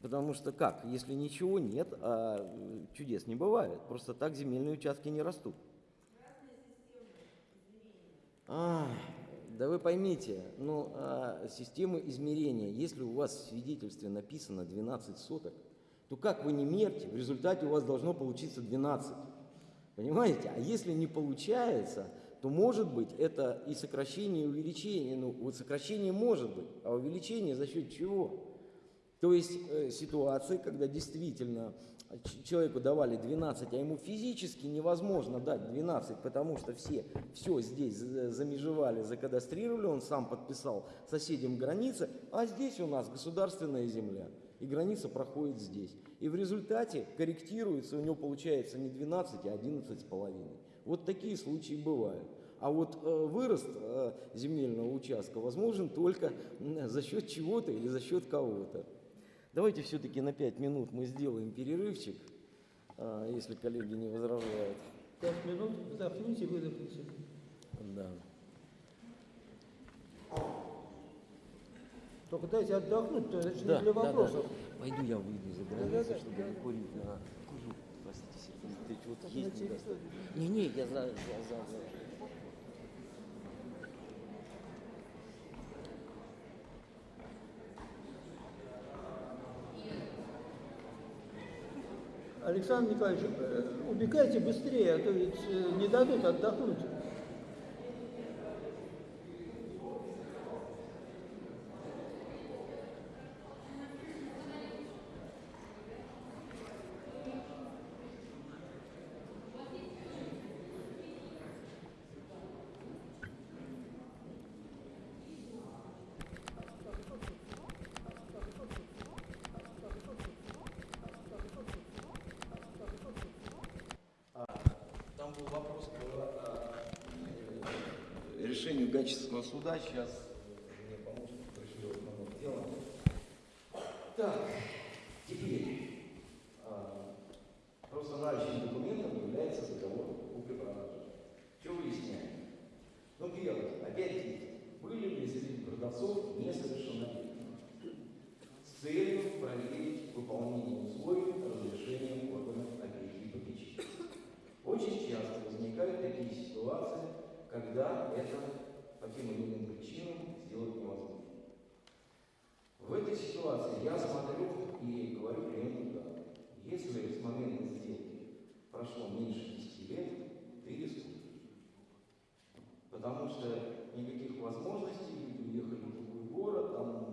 Потому что как, если ничего нет, а чудес не бывает. Просто так земельные участки не растут. А, да вы поймите, ну, а, система измерения, если у вас в свидетельстве написано 12 соток, то как вы не мерьте, в результате у вас должно получиться 12. Понимаете? А если не получается, то может быть это и сокращение, и увеличение. Ну, вот сокращение может быть, а увеличение за счет чего? То есть э, ситуации, когда действительно человеку давали 12, а ему физически невозможно дать 12, потому что все, все здесь за- замежевали, закадастрировали, он сам подписал соседям границы, а здесь у нас государственная земля, и граница проходит здесь. И в результате корректируется, у него получается не 12, а 11 с половиной. Вот такие случаи бывают. А вот э, вырост э, земельного участка возможен только за счет чего-то или за счет кого-то. Давайте все-таки на 5 минут мы сделаем перерывчик, а, если коллеги не возражают. 5 минут, вдохните, выдохните. Да. Только дайте отдохнуть, то это да, для вопросов. Да, да. Пойду я выйду за границу, да, да, чтобы да, не курить на курю. Простите, Сергей Дмитриевич, вот есть. Не, не, я за, я за, за. Александр Николаевич, э, убегайте быстрее, а то ведь э, не дадут отдохнуть. Там был вопрос по э, решению Гатчинского суда. Сейчас мне помощник пришлет на дело. Так, теперь а, просто наличным документом является договор купли-продажи. Что выясняем? Ну, первое, опять-таки, были ли среди продавцов несовершеннолетние? С целью проверить выполнение условий разрешения органов опеки и попечения. Очень часто возникают такие ситуации, когда это по тем или иным причинам сделать невозможно. В этой ситуации я смотрю и говорю клиенту так. Если с момента сделки прошло меньше 10 лет, ты рискуешь. Потому что никаких возможностей, люди уехали в другой город там,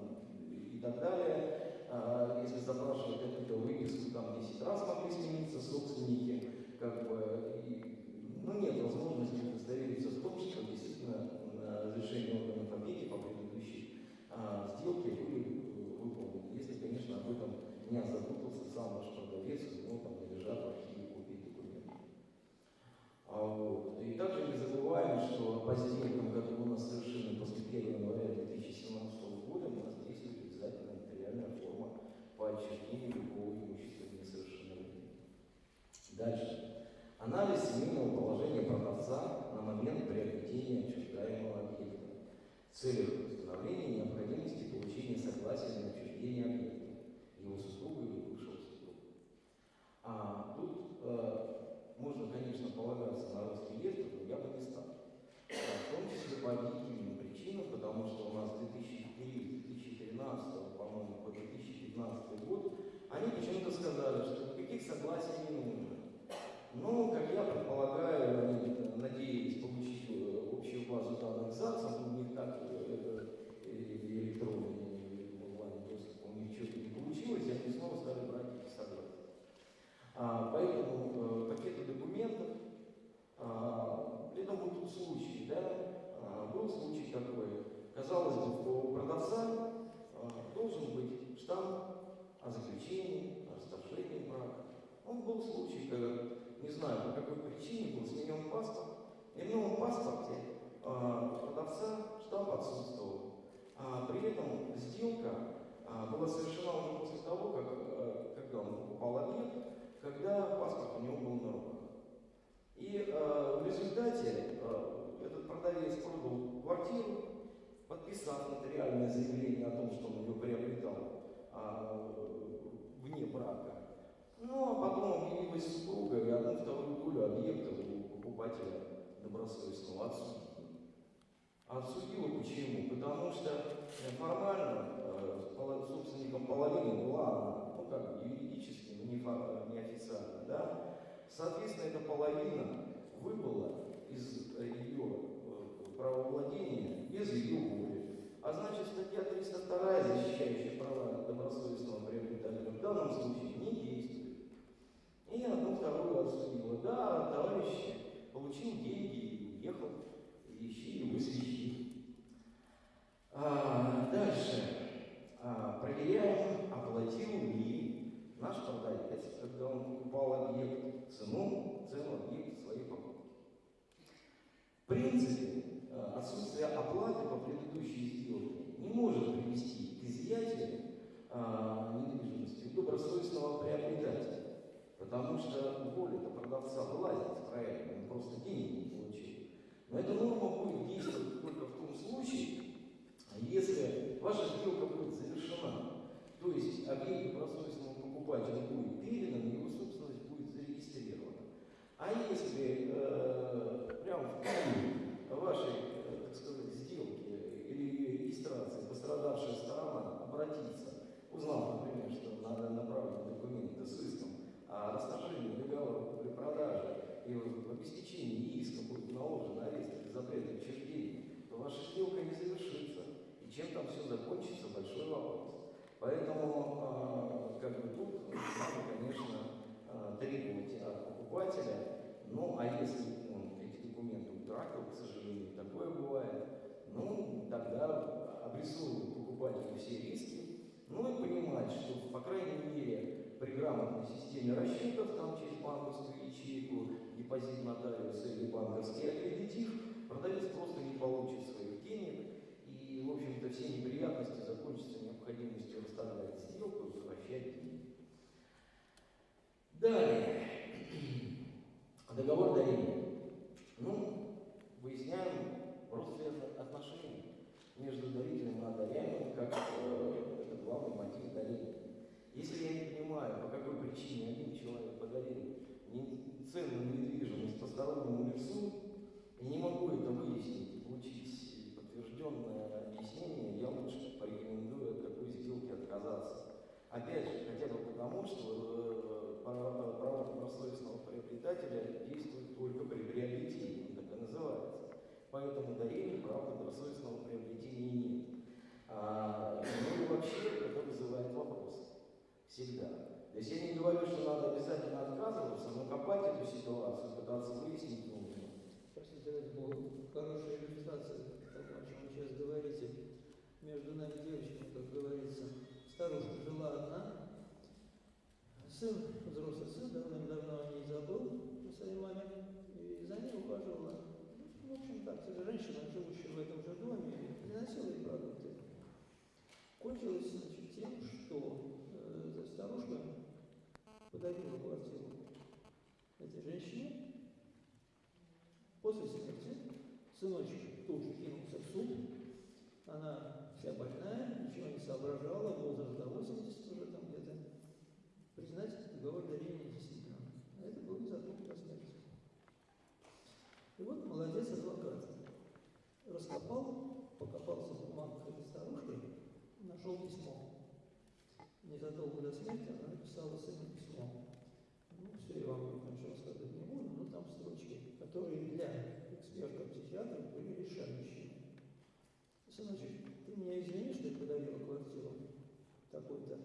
и так далее. А, если запрашивать какую-то выписку, там 10 раз могли смениться собственники, как бы, и, ну, нет возможности удостовериться в том, что действительно э, разрешение органов опеки по предыдущей а, сделке были э, выполнены. Если, конечно, об этом не озаботился сам ваш продавец, у него там не лежат в архиве копии документов. А вот. И также не забываем, что по сделкам, которые у нас совершены после 1 января 2017 года, у нас действует обязательно нотариальная форма по отчуждению любого имущества несовершеннолетнего. Дальше. Анализ семейного положения продавца на момент приобретения отчуждаемого объекта в целях установления необходимости получения согласия на отчуждение объекта его супруга или бывшего супруга. А тут э, можно, конечно, полагаться на Росреестр, но я бы не стал. А В том числе по объективным причинам, потому что у нас 2004-2013, по-моему, по 2015 год, они почему-то сказали, что никаких согласий не нужно. Ну, как я предполагаю, они надеялись получить э, общую базу данных ЗАГСа, но у них так э, э, электронный или онлайн доступ, у них что-то не получилось, и они снова стали брать эти согласия. А, поэтому э, пакеты документов, а, при этом был тут случай, да, а, был случай такой, казалось бы, у продавца а, должен быть штамп о расторжении брака. Он был случай, когда, не знаю, по какой причине был сменен паспорт, и в новом паспорте а, продавца штамп отсутствовал. А, при этом сделка а, была совершена уже после того, как, а, когда он покупал объект, когда паспорт у него был на руках. И э, в результате э, этот продавец продал квартиру, подписав нотариальное заявление о том, что он ее приобретал а, вне брака. Ну, а потом объявилась супруга, и одну вторую долю объекта у покупателя добросовестного отсудила. Отсудила почему? Потому что э, формально э, собственником половины была она, ну как юридически, но не, не официально, да? Соответственно, эта половина выбыла из э, ее э, правовладения без ее воли. А значит, статья 302, защищающая права добросовестного приобретателя, данном случае не действует. И одну вторую отсудила. Да, товарищ получил деньги и уехал, ищи его свищи. А, дальше. А, проверяем, оплатил ли наш продавец, когда он покупал объект, цену, цену объекта своей покупки. В принципе, э, отсутствие оплаты по предыдущей сделке не может привести к изъятию а, недвижимости и приобретателя. Потому что воля-то продавца вылазит из проекта, он просто денег не получил. Но эта норма будет действовать только в том случае, если ваша сделка будет завершена, то есть объект добросовестному покупателя будет передан, его собственность будет зарегистрирована. А если э, прямо в день вашей, э, так сказать, сделки или ее регистрации пострадавшая сторона обратится, узнала, например, что надо направлять документы с иском о расторжении договора при продаже и в обеспечении иска будет наложен арест или запрет учреждения, то ваша сделка не завершится. И чем там все закончится, большой вопрос. Поэтому, а, как бы тут, надо, конечно, а, требовать от покупателя, ну, а если он эти документы утратил, к сожалению, такое бывает, ну, тогда обрисовывают покупателю все риски, ну и понимать, что, по крайней мере, при грамотной системе расчетов, там через банковскую ячейку, депозит нотариуса или банковский аккредитив, продавец просто не получит своих денег, и, в общем-то, все неприятности закончатся необходимостью расторгать сделку и возвращать деньги. Далее. Договор дарения. Ну, выясняем родственные отношения между дарителем и одаряемым, как э, главный мотив дарения. Если я не понимаю, по какой причине один человек подарил не- ценную недвижимость постороннему лицу, и не могу это выяснить и получить подтвержденное объяснение, я лучше порекомендую от такой сделки отказаться. Опять же, хотя бы потому, что э, право добросовестного приобретателя действует только при приобретении, так и называется. Поэтому дарения права добросовестного приобретения нет. А, ну и вообще это вызывает вопрос. Всегда. То есть я не говорю, что надо обязательно отказываться, но копать эту ситуацию, пытаться выяснить нужно. Простите, ради бога, хорошая иллюстрация того, о чем вы сейчас говорите. Между нами девочками, как говорится, старушка жила одна, сын, взрослый сын, давным-давно о ней забыл, о своей маме, и за ней ухаживала. Ну, В общем, так, женщина, живущая в этом же доме, приносила ей продукты. Кончилось, значит, тем, что э, старушка подарила квартиру этой женщине, После смерти сыночек тут же кинулся в суд. Она вся больная, ничего не соображала, возраст до 80 уже там где-то. Признать договор дарения действительно. А это был незадолго до смерти. И вот молодец адвокат. Раскопал, покопался в бумагах этой старушки, нашел письмо. Незадолго до смерти она написала сыну письмо. Ну, все я вам конечно, рассказывать не буду, но там строчки, которые для эксперта-психиатра были решающими. Сыночек, ты меня извини, что я подарила квартиру такой-то.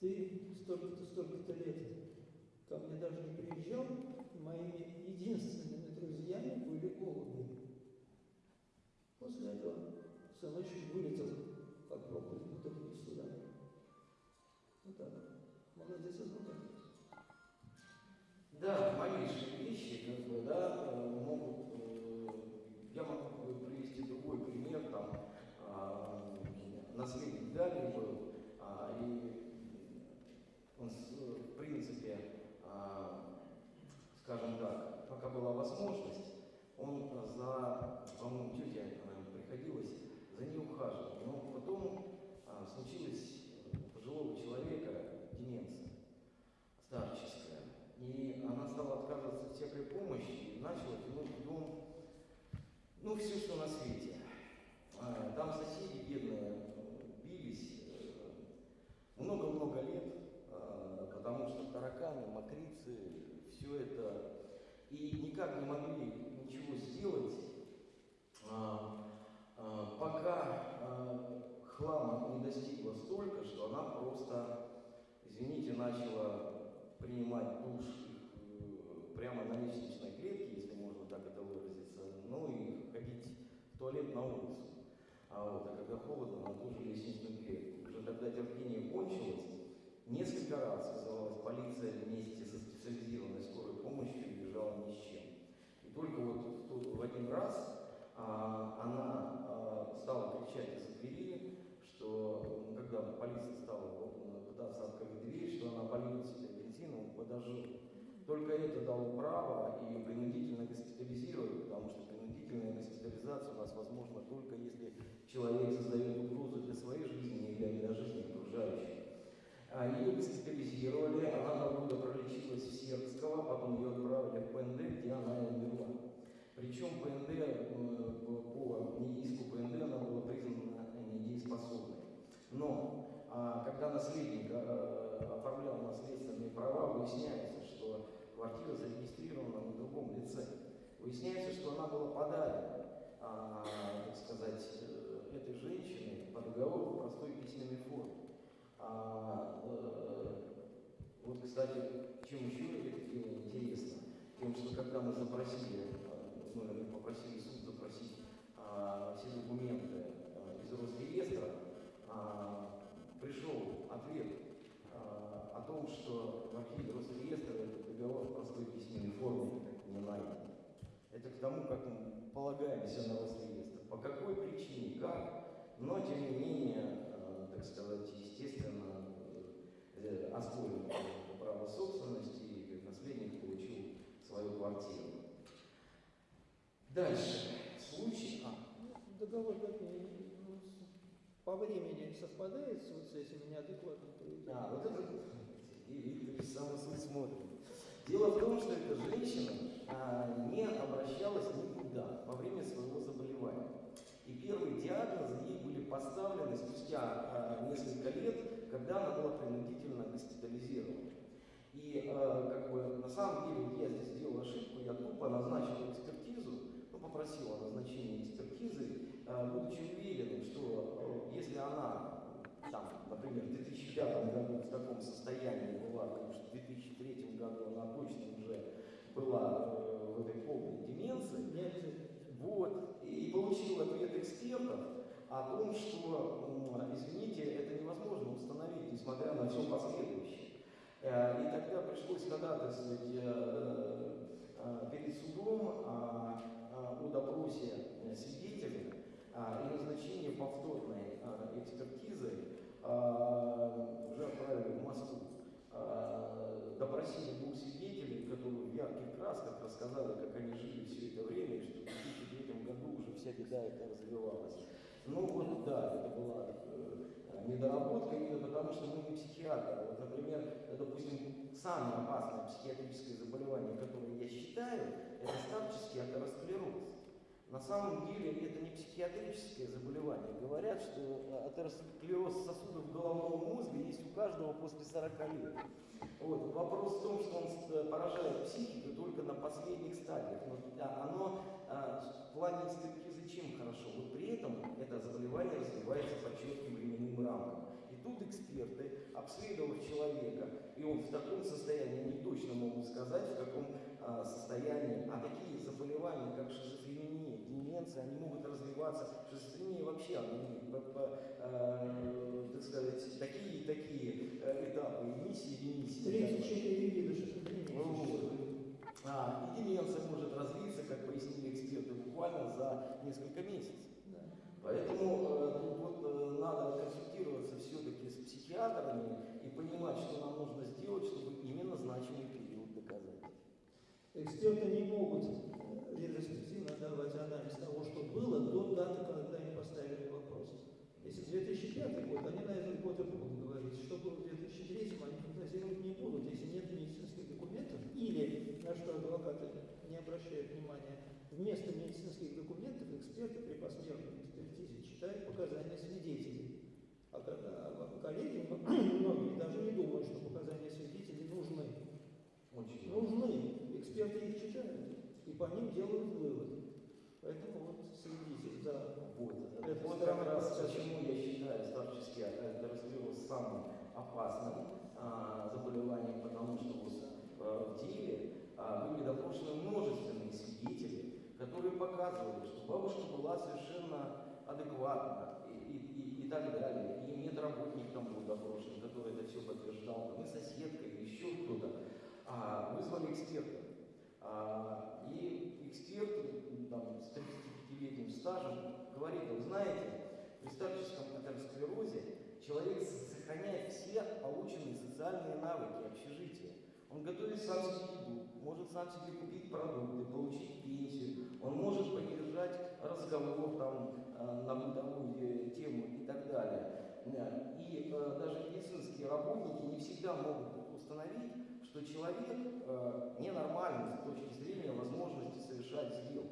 Ты столько-то, столько-то лет ко мне даже не приезжал, моими единственными друзьями были голуби. После этого сыночек вылетел, как пробка из бутылки сюда. Вот так. Молодец, адвокат. Да, малейшие вещи, как бы, да, э, могут, э, я могу бы привести другой пример, там, а, наследник Дали был, а, и он, с- в принципе, а, скажем так, пока была возможность, он за, по-моему, тетя наверное, приходилось, за ней ухаживал, но потом а, случилась у пожилого человека деменция старческая. И она стала отказываться от всякой помощи и начала тянуть в дом, ну, все, что на свете. А, Там соседи бедные э, бились э, много-много лет, а, потому что тараканы, мокрицы, все это, и никак не могли ничего сделать, а, а, пока а, хлама не достигла столько, что она просто, извините, начала принимать душ э, прямо на лестничной клетке, если можно так это выразиться, ну и ходить в туалет на улицу. А вот, а когда холодно, на ту же лестничную клетку. Уже когда терпение кончилось, несколько раз вызывалась полиция вместе со специализированной скорой помощью бежала ни с чем. И только вот в, в один раз а, она а, стала кричать из-за двери, что когда полиция стала открыть дверь, что она польет себе бензином подожжет. Только это дало право ее принудительно госпитализировать, потому что принудительная госпитализация у нас возможна только если человек создает угрозу для своей жизни или для жизни окружающих. А Ее госпитализировали, она два года пролечилась в Сербского, потом ее отправили в ПНД, где она и умерла. Причем ПНД, э, по по иску ПНД она была признана недееспособной. Но когда наследник э, оформлял наследственные права, выясняется, что квартира зарегистрирована на другом лице. Выясняется, что она была подарена, а, так сказать, э, этой женщине по договору в простой письменной форме. А, э, вот, кстати, чем еще это интересно? Тем, что когда мы запросили, ну, или попросили суд запросить а, все документы а, из Росреестра а, пришел ответ а, о том, что в архиве Росреестра договор в простой письменной форме не найден. Это к тому, как мы полагаемся на Росреестр. По какой причине, как, но тем не менее, э, так сказать, естественно, э, оспорил право собственности и наследник получил свою квартиру. Дальше. Случай. А, Ну, Договор как по времени совпадает с вот с этими неадекватными поведением? а, вот это Сергей Викторович самый суд смотрит. Дело в том, что эта женщина а, не обращалась никуда во время своего заболевания. И первые диагнозы ей были поставлены спустя а, несколько лет, когда она была принудительно госпитализирована. И э, как бы на самом деле я здесь сделал ошибку, я тупо назначил экспертизу, ну, попросил о назначении экспертизы, э, будучи уверенным, что э, если она там, например, в 2005 году в таком состоянии была, потому что в 2003 году она точно уже была э, в этой полной деменции, вот, и получил ответ экспертов о том, что, извините, это невозможно установить, несмотря на все последующее. Э, И тогда пришлось ходатайствовать э, э, перед судом о, допросе свидетеля а, и назначении повторной экспертизы а, уже отправили в Москву. А, Допросили двух свидетелей, которые в ярких красках рассказали, как они жили все это время, и что в 2003 году уже вся беда эта развивалась. Ну вот да, это была э, недоработка именно потому, что мы не психиатры. Вот, например, допустим, самое опасное психиатрическое заболевание, которое я считаю, это старческий атеросклероз. На самом деле это не психиатрическое заболевание. Говорят, что э, атеросклероз сосудов головного мозга есть у каждого после 40 лет. Вот. Вопрос в том, что он э, поражает психику только на последних стадиях. Но а, оно а, в плане экспертизы чем хорошо? Вот при этом это заболевание развивается по четким временным рамкам. И тут эксперты, обследовав человека, и он в таком состоянии, они точно могут сказать, в каком а, состоянии, а такие заболевания, как шизофрения, деменция, они могут развиваться, шизофрения вообще, имеет, по- по, э, так сказать, такие такие э, этапы, эмиссии, ремиссии. 34 вида шизофрении Вот. существует. А, и деменция может развиться, как пояснили эксперты, буквально за несколько месяцев. Да. Поэтому э, тут вот э, надо консультироваться все-таки с психиатрами и понимать, что нам нужно сделать, чтобы именно значимый период доказать. Эксперты не могут анализ того, что было до даты, когда им поставили вопрос. Если 2005 год, они на этот год и будут говорить. Что было в 2003, они фантазировать не будут, если нет медицинских документов, или, на что адвокаты не обращают внимания, вместо медицинских документов эксперты при посмертной экспертизе читают показания свидетелей. А, ко- а коллеги, [coughs] многие даже не думают, что показания свидетелей нужны Очень нужны. Эксперты их читают и по ним делают выводы. Поэтому вот следите за Вот, Это вот как раз почему я считаю старческий атеросклероз самым опасным а, заболеванием, потому что вот, а, в деле а, были допрошены множественные свидетели, которые показывали, что бабушка была совершенно адекватна и, и, и, и так далее. И медработник там был допрошен, который это все подтверждал, там, и соседка, и еще кто-то. А, вызвали эксперта. А, и эксперт там, с 35-летним стажем говорит, вы знаете, при старческом атеросклерозе человек сохраняет все полученные социальные навыки общежития. Он готовит сам себе может сам себе купить продукты, получить пенсию, он может поддержать разговор там, э, на бытовую э, тему и так далее. Да. И э, даже медицинские работники не всегда могут установить, что человек ненормальный с точки зрения возможности совершать сделку.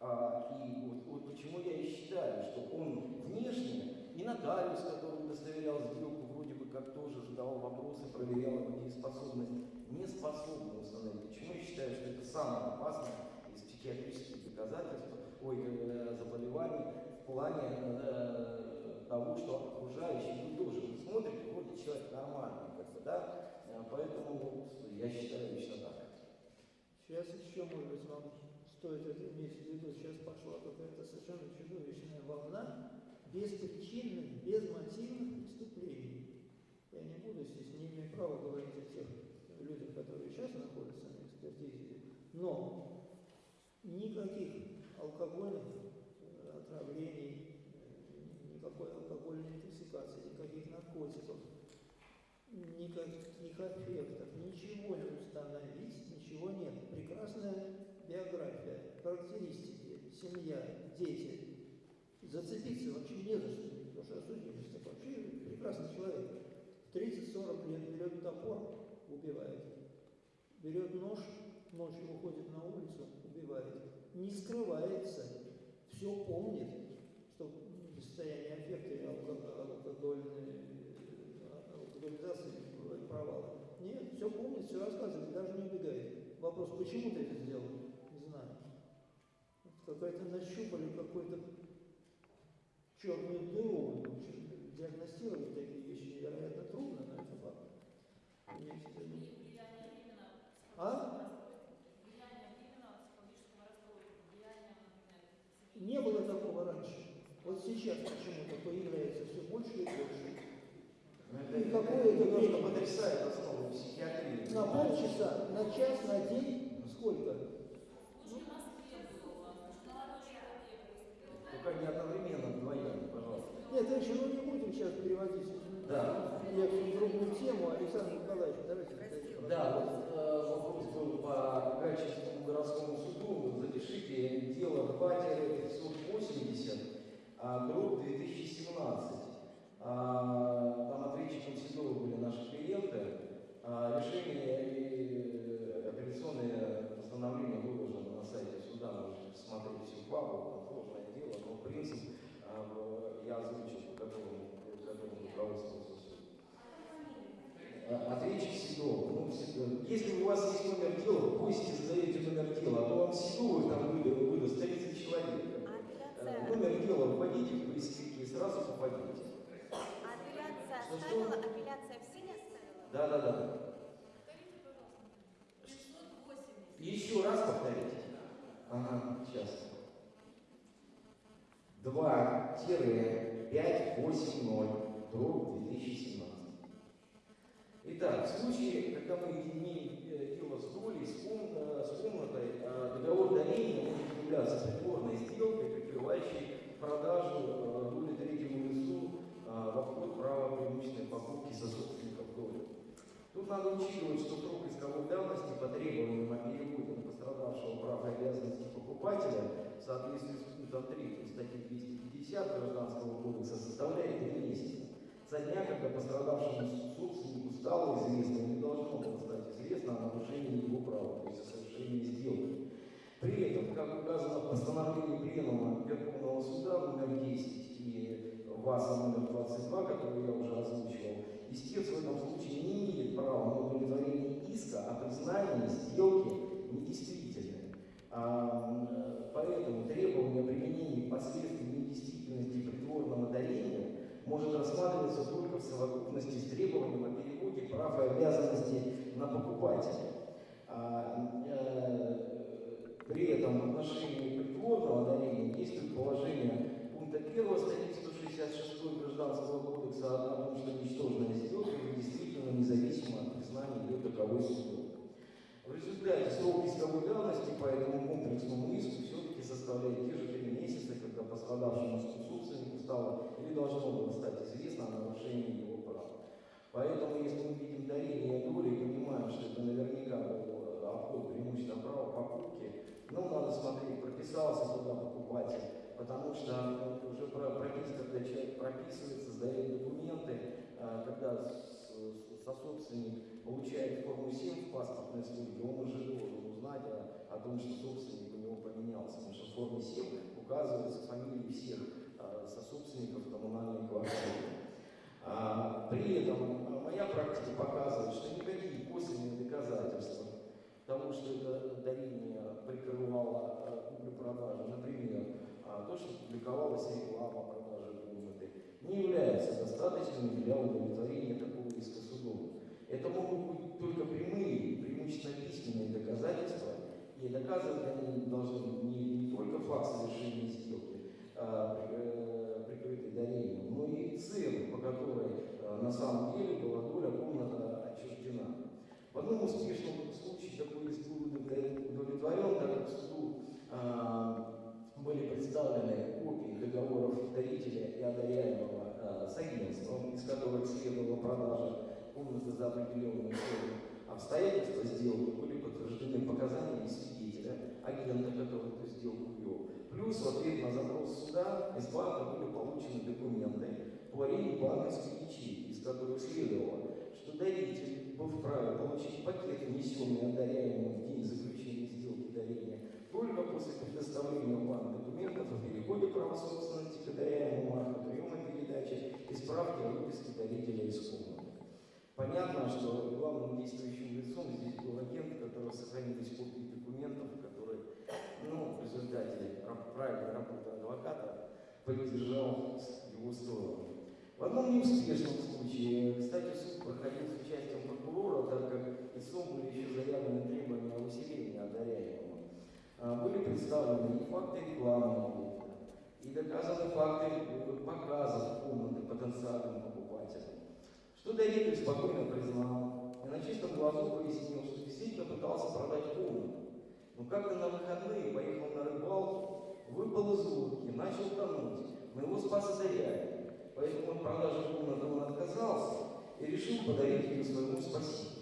А, и вот, вот почему я и считаю, что он внешне, и нотариус, который удостоверял сделку, вроде бы как тоже задавал вопросы, проверял его дееспособность, не способен установить. Почему я считаю, что это самое опасное из психиатрических доказательств, ой, э, заболеваний в плане э, того, что окружающие, вы тоже вы смотрите, вроде человек нормальный, как бы, да, Э, поэтому я считаю лично так. Сейчас еще, может быть, стоит это иметь в виду. Сейчас пошла какая-то совершенно чудовищная волна беспричинных, безмотивных преступлений. Я не буду здесь, не имею права говорить о тех людях, которые сейчас находятся на экспертизе, но никаких алкогольных э, отравлений, э, никакой алкогольной интоксикации, никаких наркотиков, никаких эффектов, ничего не установить, ничего нет. Прекрасная биография, характеристики, семья, дети. Зацепиться вообще не за что, потому что осудимость. Вообще прекрасный человек. В 30-40 лет берет топор, убивает. Берет нож, ночью уходит на улицу, убивает. Не скрывается, все помнит, что в состоянии аффекта и алко- алкогольной алкоголизации провалы. Нет, все помнит, все рассказывает, даже не убегает. Вопрос, почему ты это сделал? Какая-то нащупали какой-то черную дыру. В общем, диагностировать такие вещи невероятно трудно, но это факт. А? Не было такого раньше. Вот сейчас почему-то появляется все больше и больше. Это, И какое это время? потрясает основу психиатрии. На полчаса, на час, на день, сколько? Не одновременно, вдвоем, пожалуйста. Нет, еще ну не будем сейчас переводить Да. в другую тему. Александр Николаевич, давайте. Да, вот э, вопрос был по Гатчинскому городскому суду. Запишите дело 2-580, а, дробь 2017. А, там ответчиком Седова были наши клиенты. А, решение и апелляционное постановление выложено на сайте суда. Можете посмотреть всю папу, там сложное дело, но принцип а, в- я озвучил, по которому руководствовался суд. А, Ответчик Седова. Ну, Седов. Если у вас есть номер дела, пусть задаете номер дела, а то вам Седовых там выдаст, выдаст 30 человек. Э, Номер дела вводите в поисковики и сразу попадете. Апелляция Что, что? оставила, апелляция в силе оставила? Да, да, да. Еще раз повторите. Ага, сейчас. 2-580 дробь 2017. Итак, в случае, когда мы имеем э, дело с долей, с, э, комнатой, э, договор дарения может являться притворной сделкой, прикрывающей продажу э, доли третьему лицу в обход права преимущественной покупки со собственников доли. Тут надо учитывать, что срок исковой давности по требованиям о пострадавшего прав и обязанностей покупателя в соответствии с пунктом 3 статьи 250 Гражданского кодекса составляет 3 месяца. Со дня, когда пострадавшему собственнику стало известно, не должно было стать известно о нарушении его права, то есть о совершении сделки. При этом, как указано в постановлении Пленума Верховного Суда номер 10 и ВАСа номер 22, который я уже озвучивал, истец в этом случае не имеет права на удовлетворение иска о признании сделки недействительной. Поэтому требование о применении последствий недействительности притворного дарения может рассматриваться только в совокупности с требованием о переводе прав и обязанностей на покупателя. А, э, при этом в отношении притворного дарения действует положение пункта 1 статьи 166 Гражданского кодекса о том, что ничтожная сделка действительно независима от признания ее таковой судом. В результате срок исковой давности по этому комплексному иску все-таки составляет те же три месяца, когда пострадавшему собственнику стало или должно было стать известно о нарушении его прав. Поэтому, если мы видим дарение доли и понимаем, что это наверняка был э, обход преимущественного права покупки, ну, надо смотреть, прописался туда покупатель, потому что ну, уже про пропис, когда человек прописывается, сдает документы, э, когда с- с- сособственник получает форму 7 в паспортной службе, он уже должен узнать о, о том, что собственник поменялся, потому что в форме 7 указываются фамилии всех э, сособственников коммунальной квартиры. А, при этом а, моя практика показывает, что никакие косвенные доказательства того, что это дарение прикрывало куплю-продажу, например, а, то, что публиковалась реклама продажи комнаты, не являются достаточными для удовлетворения такого иска судом. Это могут быть только прямые, преимущественно письменные доказательства, и наказывать они должны не, не только факт совершения сделки, а, э, прикрытый дарением, но и цель, по которой э, на самом деле была доля комната отчуждена. В одном успешном случае такой иск был удовлетворен, так как суду а, были представлены копии договоров дарителя и одаряемого а, с агентством, из которых следовала продажа комнаты за определенную сумму. Обстоятельства сделки были подтверждены показаниями агента, который эту сделку вел. Плюс в ответ на запрос суда из банка были получены документы по аренде банковской ячейки, из которых следовало, что даритель был вправе получить пакет, внесенный одаряемым в день заключения сделки дарения, только после предоставления в банк документов о переходе права собственности к одаряемому акту приема передачи и справки о выписке дарителя из комнаты. Понятно, что главным действующим лицом здесь был агент, у которого сохранились копии документов, которые, ну, в результате правильной работы адвоката поддержал его сторону. В одном неуспешном случае, кстати, суд проходил с участием прокурора, так как истцом были еще заявлены требования о усилении одаряемого. А, Были представлены и факты рекламы и доказаны факты э, показов комнаты потенциальным покупателям. Что даритель спокойно признал и на чистом глазу пояснил, что действительно пытался продать комнату. Но как-то на выходные поехал на рыбалку, выпал из лодки, начал тонуть, но его спас одаряемый. Поэтому от продажи комнаты он отказался и решил подарить ее своему спасителю.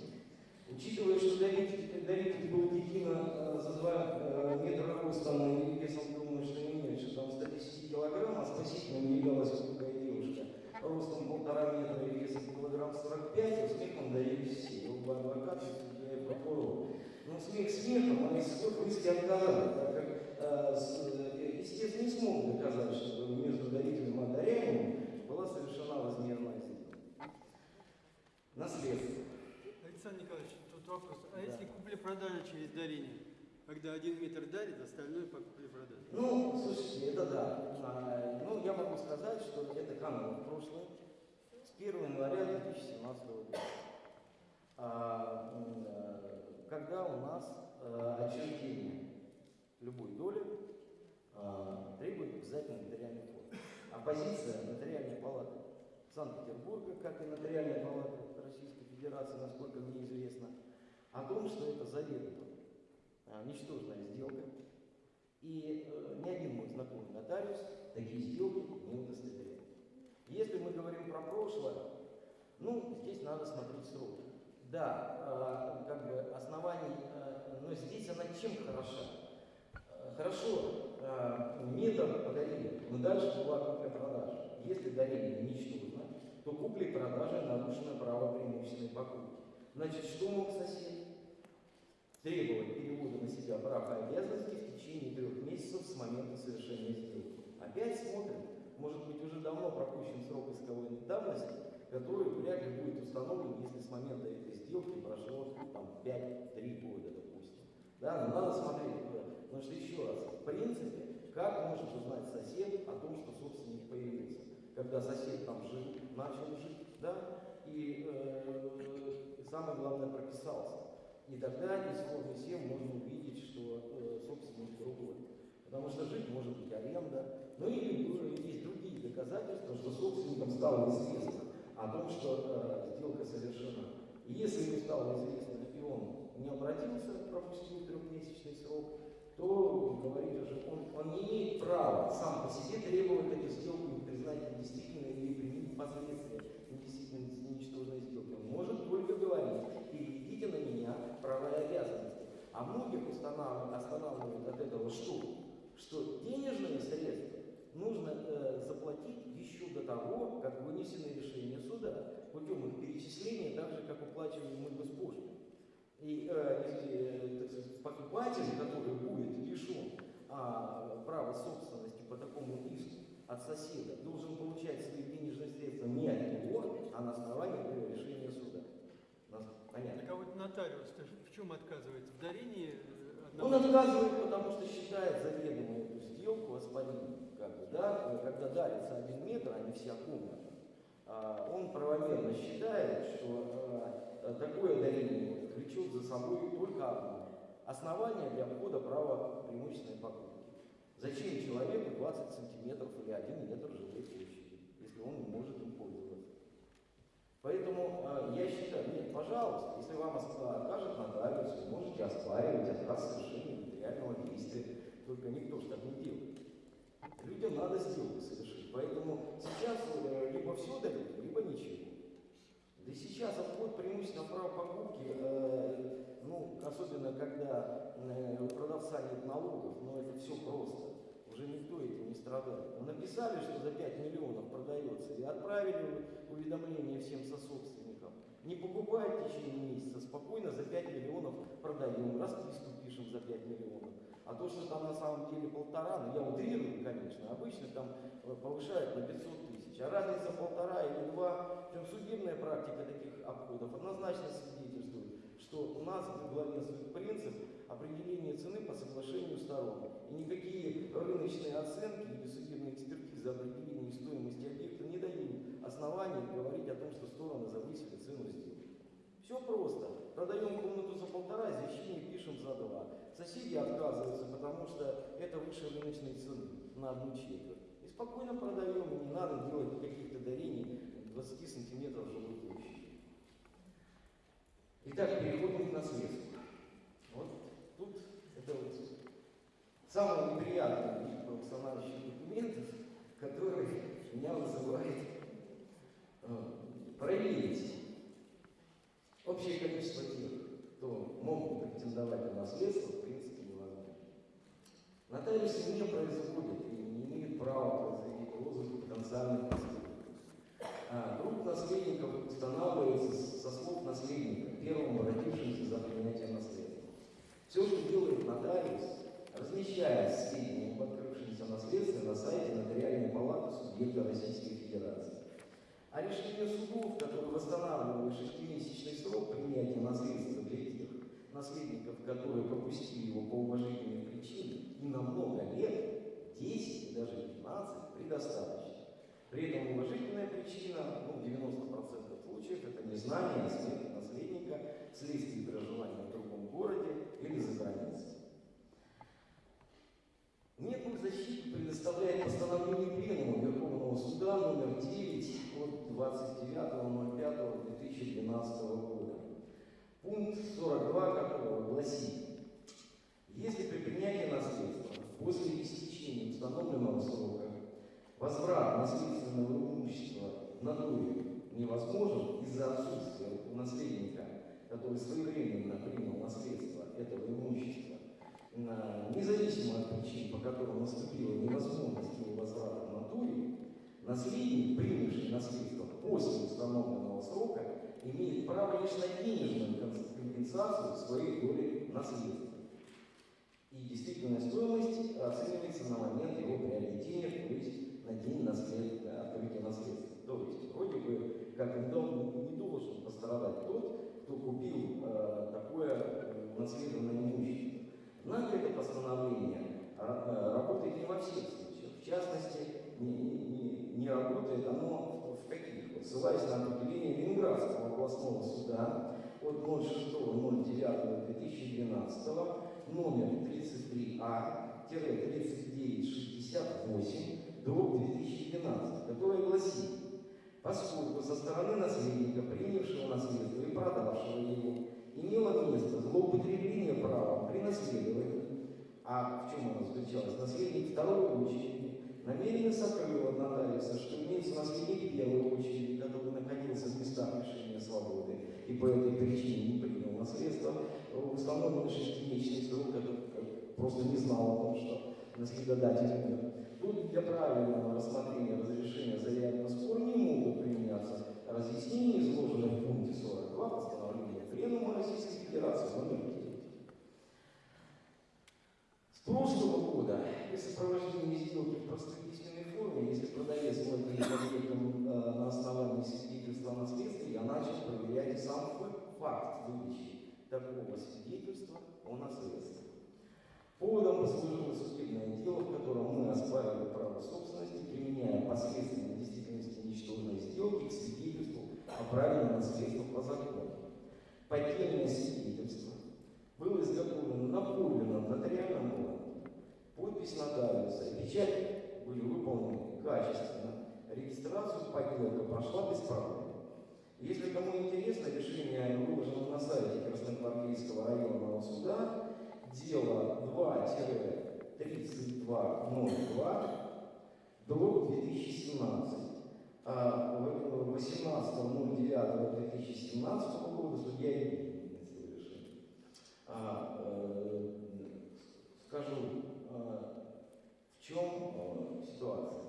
Учитывая, что даритель, даритель был дикина э, за 2 метра ростом и весом, думаю, что не меньше, там 110 килограмм, а спасителем являлась хрупкая девушка ростом полтора метра и весом килограмм 45, успехом дарились все, и оба адвоката, и судья и прокурор. Но смех смехом, а исход в иске отказали, так как э, э, естественно не смог доказать, что между дарителем и одаряемым была совершена возмездная сделка. Наследство. Александр Николаевич, тут вопрос. А Да. если купли-продажа через дарение? Когда один метр дарит, остальное по купле-продаже. Ну, слушайте, это да. А, ну, я могу сказать, что это канул в прошлое с 1 января 2017 года. А, э, когда у нас э, отчуждение любой доли а, требует обязательно нотариальной формы. А позиция нотариальной палаты Санкт-Петербурга, как и нотариальной палаты Российской Федерации, насколько мне известно, о том, что это заведомо а, ничтожная сделка, и э, ни один мой знакомый нотариус такие сделки не удостоверяет. Если мы говорим про прошлое, ну, здесь надо смотреть сроки. Да, э, как бы оснований, э, но здесь она чем хороша? Э, Хорошо, э, подарили, но дальше была купля-продажа. Если дарение ничтожно, то купля-продажа нарушено право преимущественной покупки. Значит, что мог сосед? требовать перевода на себя прав и обязанностей в течение трех месяцев с момента совершения сделки. Опять смотрим, может быть уже давно пропущен срок исковой давности, который вряд ли будет установлен, если с момента этой сделки прошло там 5-3 года, допустим. Да, но надо смотреть туда. Потому что еще раз, в принципе, как может узнать сосед о том, что собственник появился? Когда сосед там жил, начал жить, да, и э, самое главное прописался. И тогда из формы 7 можно увидеть, что э, собственник другой. Потому что жить может быть аренда. Ну или э, есть другие доказательства, что собственником стало известно о том, что э, сделка совершена. И если ему стало известно, и он не обратился, пропустил трехмесячный срок, то говорит уже, он, он не имеет права сам по себе требовать эту сделку и признать недействительной или применить последствия недействительности ничтожной сделки. Он может только говорить, переведите на меня права и обязанности. А многих останавливает от этого что? Что денежные средства нужно э, заплатить еще до того, как вынесено решение суда, путем их перечисления, так же, как уплачиваем мы госпошлину. И э, если, так сказать, покупатель, который будет лишен а, права собственности по такому иску от соседа, должен получать свои денежные средства не от него, а на основании решения суда. Понятно? Так а вот нотариус в чем отказывается? В дарении э, Он одного? отказывает, потому что считает заведомо эту сделку воспалением. Как бы, да? Когда дарится один метр, вся комната. А, Он правомерно считает, что а, такое дарение влечет за собой только одно основание для входа права преимущественной покупки. Зачем человеку 20 сантиметров или 1 метр жилой площади, если он не может им пользоваться? Поэтому э, я считаю, нет, пожалуйста, если вам откажет нотариус, вы можете оспаривать отказ совершения материального действия. Только никто же так не делает. Людям надо сделку совершить. Поэтому сейчас э, либо все дают, либо ничего. Да сейчас обход преимущественно права покупки, э, ну, особенно когда э, у продавца нет налогов, но это все просто. Уже никто этим не страдает. Ну, Написали, что за 5 миллионов продается, и отправили уведомление всем сособственникам. Не покупай в течение месяца, спокойно за 5 миллионов продаем, расписку пишем за 5 миллионов. А то, что там на самом деле полтора, ну я утрирую, конечно, обычно там э, повышают на 500 тысяч, а разница полтора или два, причем судебная практика таких обходов однозначно свидетельствует, что у нас главенствует принцип определения цены по соглашению сторон. И никакие рыночные оценки или судебные экспертизы определения стоимости объекта не дают оснований говорить о том, что стороны завысили цену сделки. Все просто. Продаем комнату за полтора, извещение пишем за два. Соседи отказываются, потому что это выше рыночной цены на одну четверть. И спокойно продаем, не надо делать никаких-то дарений 20 сантиметров жилой площади. Итак, переходим к наследству. Вот тут это вот самый неприятный вид документов, который меня вызывает э, проверить общее количество тех, кто могут претендовать на наследство, в принципе, невозможно. Нотариусы не производят и не имеют права производить розыск потенциальных наследников. А групп наследников устанавливается со слов наследника, первому родившемуся за принятие наследства. Все, что делает нотариус, размещает сведения об открывшемся наследстве на сайте Нотариальной палаты субъекта Федерации. А решение судов, которые восстанавливали шестимесячный срок принятия наследства для тех наследников, которые пропустили его по уважительной причине, и на много лет, 10 и даже 15, предостаточно. При этом уважительная причина, ну, в 90% случаев, это незнание смерти наследника вследствие проживания в другом городе или за границей. Некую защиту предоставляет постановление Пленума Верховного Суда номер 9 от 29.05.2012 года, пункт 42 которого гласит, если при принятии наследства после истечения установленного срока возврат наследственного имущества в натуре невозможен из-за отсутствия у наследника, который своевременно принял наследство этого имущества, независимо от причин, по которым наступила невозможность его возврата в натуре, наследник, принявший наследство после установленного срока, имеет право лишь на денежную компенсацию своей доли наследства. И действительная стоимость оценивается на момент его приобретения, то есть на день наследства, открытия наследства. То есть, вроде бы, как и дом не должен пострадать тот, кто купил э, такое э, наследованное имущество. Однако это постановление э, работает не во всех случаях. В частности, не, не- не- не работает оно в ссылаясь на определение Ленинградского областного суда от 06.09.2012 номер А, 33А-3968 дробь 2012, которое гласит, поскольку со стороны наследника, принявшего наследство и продавшего его, имело место злоупотребление правом при наследовании, а в чем оно заключалось? Наследник второй очереди намеренно сокрыл от нотариуса, что имеется наследник первой очереди, который находился в местах лишения свободы и по этой причине не принял наследство, установленный шестимесячный срок, который просто не знал о том, что наследодатель умер. Тут для правильного рассмотрения разрешения заявленного спора не могут применяться разъяснения, изложенные в пункте 42 постановления Пленума Российской Федерации номер 9. С прошлого года при сопровождении сделки в простой письменной форме, если продавец владеет объектом э, на основании свидетельства о наследстве, я начал проверять сам фа- факт выдачи такого свидетельства о наследстве. Поводом послужило судебное дело, в котором мы оспаривали право собственности, применяя последствия действительности ничтожной сделки к свидетельству о праве на наследство по закону. Поддельное свидетельство было изготовлено на подлинном нотариальном. Подпись нотариуса и печать были выполнены качественно. Регистрацию подделка прошла без проблем. Если кому интересно, решение выложено на сайте Красногвардейского районного суда. Дело 2-3202 до 2017. А 18.09.2017 года судья Ильин решение. А, э, скажу, в чем э, ситуация.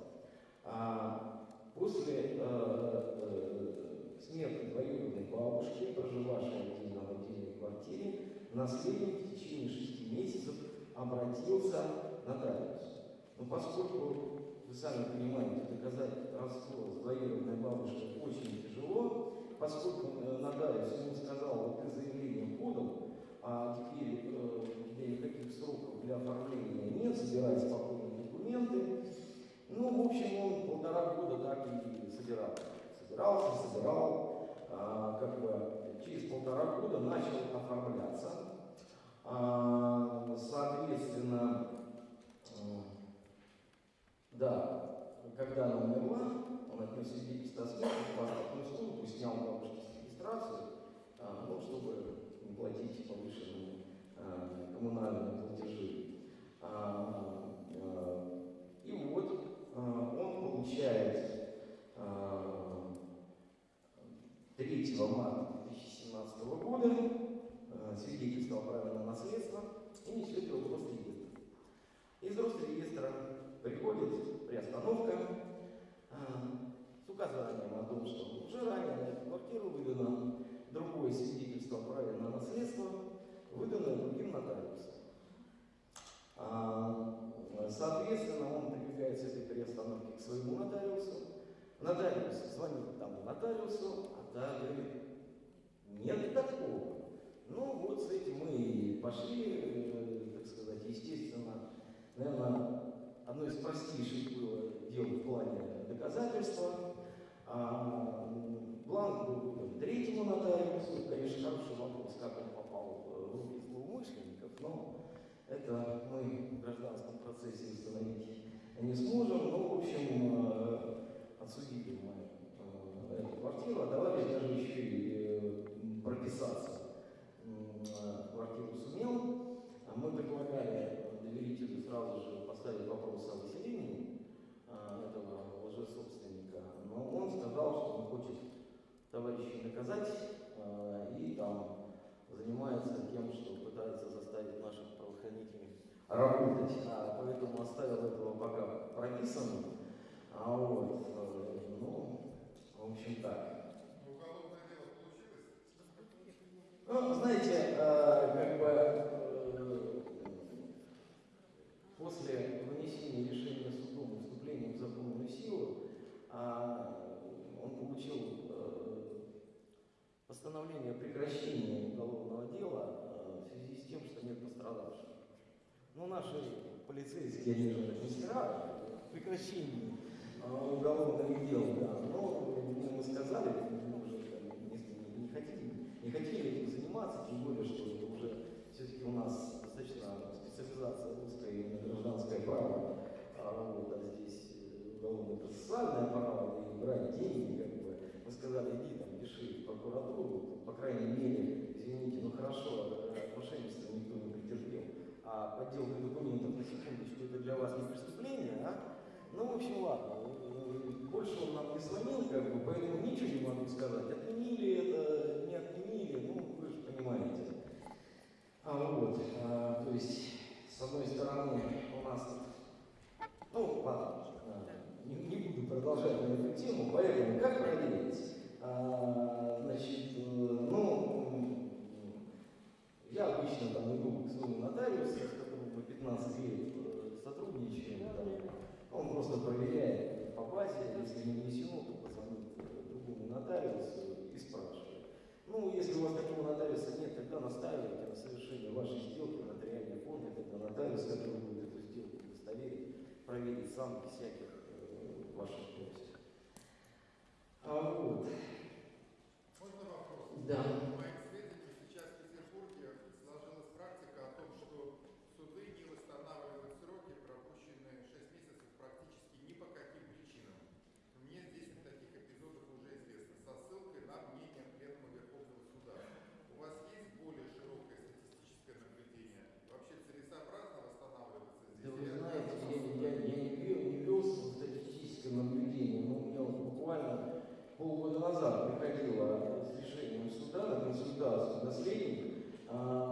А, после э, э, смерти двоюродной бабушки, проживавшей отдельно в отдельной квартире, наследник в течение шести месяцев обратился к нотариусу. Но поскольку, вы сами понимаете, доказать родство с двоюродной бабушкой очень тяжело, поскольку нотариус ему сказал, вот ты заявление подал, а теперь э, никаких сроков для оформления нет, собирай спокойно документы. Ну, в общем, он полтора года так и собирал. Собирался, собирал, а, как бы через полтора года начал оформляться. А, соответственно, м, да, когда она умерла, он отнес свидетельство о смерти в паспортную службу, снял бабушке регистрацию, а, ну, чтобы не платить повышенные а, коммунальные платежи. А, а, и вот а, а, 3 марта 2017 года а, свидетельство о праве на наследство и несет его в Росреестр. Из Росреестра приходит приостановка а, с указанием о том, что уже ранее на эту квартиру выдано другое свидетельство о праве на наследство, выданное другим нотариусом. Соответственно, он прибегает этой приостановки к своему нотариусу. Нотариус звонит тому нотариусу, а та говорит, нет такого. Ну вот с этим мы и пошли, э, так сказать, естественно, наверное, одно из простейших было дел в плане доказательства. А, бланк был выдан третьему нотариусу. Конечно, хороший вопрос, как он попал в руки злоумышленников, но это мы в гражданском процессе установить не сможем. Ну, в общем, э, отсудили мы эту квартиру, товарищ даже еще и э, м, прописаться м, э, в квартиру сумел. А Мы предлагали доверителю сразу же поставить вопрос о выселении э, этого лжесобственника, но он сказал, что он хочет товарищей наказать э, и там занимается тем, что пытается заставить наших правоохранителей работать, а поэтому оставил этого пока прописанным. Ну, в общем так. Уголовное дело получилось? Ну, знаете, э, как бы после вынесения решения судом и вступления в законную силу, а, он получил постановление о прекращении уголовного дела в связи с тем, что нет пострадавших. Ну, наши полицейские, они же мастера э, уголовных дел, да. Но мы сказали, мы уже не, не хотели, не хотели этим заниматься, тем более, что уже все-таки у нас достаточно специализация русское именно гражданское право, а, вот, а здесь э, уголовно-процессуальное право, и брать деньги, как бы, мы сказали, иди там, пиши в прокуратуру, по крайней мере, извините, ну хорошо, э, мошенничество никто не претерпел, а подделка документов на секундочку, это для вас не преступление, а? Ну, в общем, ладно, больше он нам не звонил, как бы, поэтому ничего не могу сказать, отменили это, не отменили, ну, вы же понимаете. А вот, а, то есть, с одной стороны, у нас, ну, ладно, не, не буду продолжать эту тему, поэтому как проверить? А, значит, э, ну, я обычно там иду к своему нотариусу, с которым мы 15 лет э, сотрудничаем, там, он просто проверяет по базе, если не внесено, то позвонит другому нотариусу и спрашивает. Ну, если у вас такого нотариуса нет, тогда настаивайте на совершении вашей сделки в нотариальной форме, тогда нотариус, который будет эту сделку удостоверить, проверит сам без всяких э, ваших просьб. А вот, Можно вопрос? да. 어,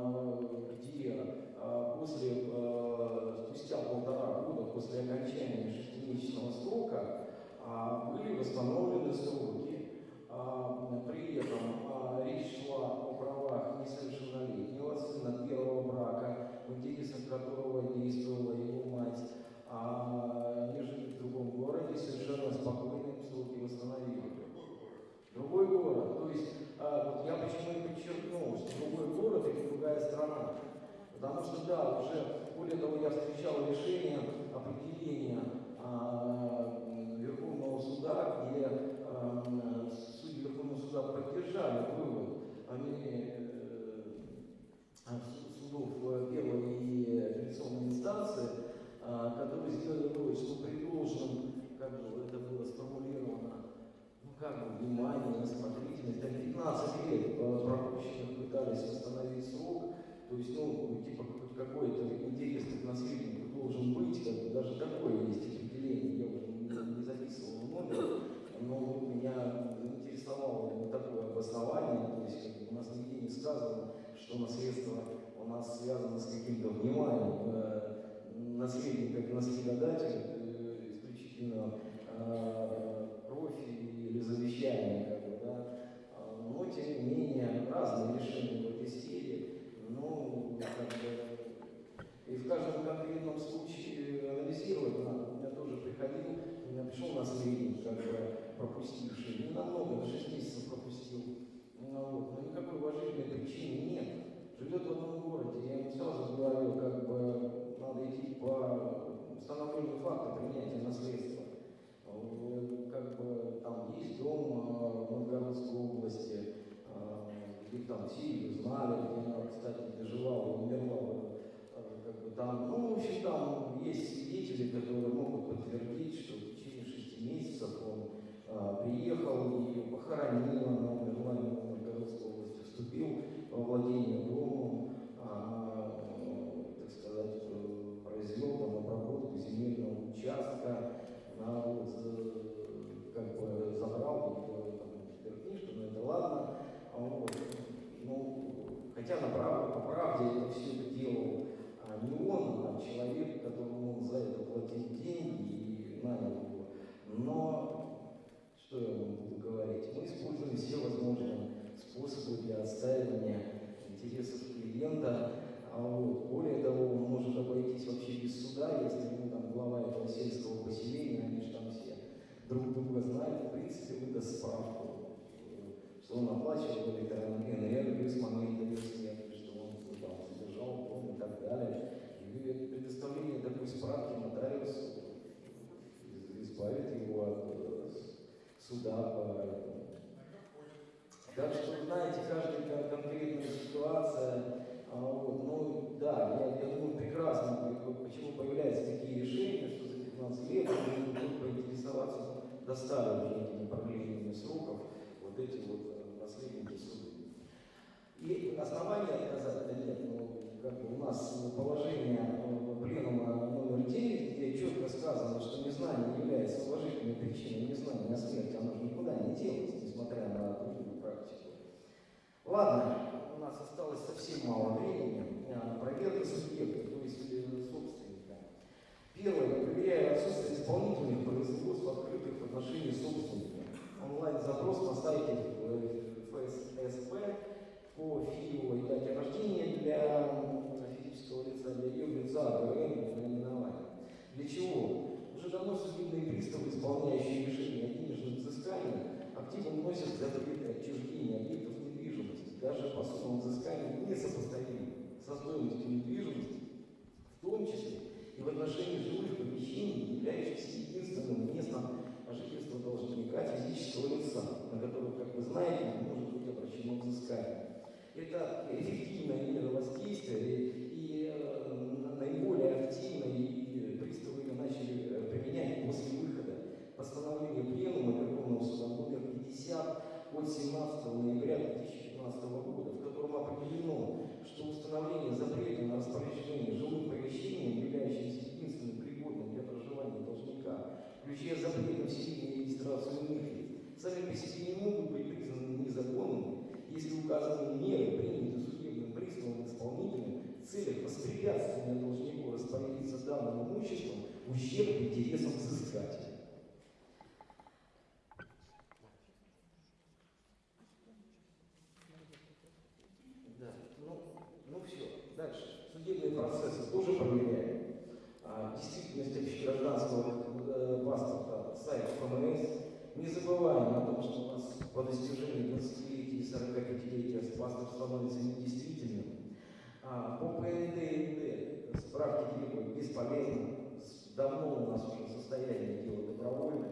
С- давно у нас уже состояние дела добровольное.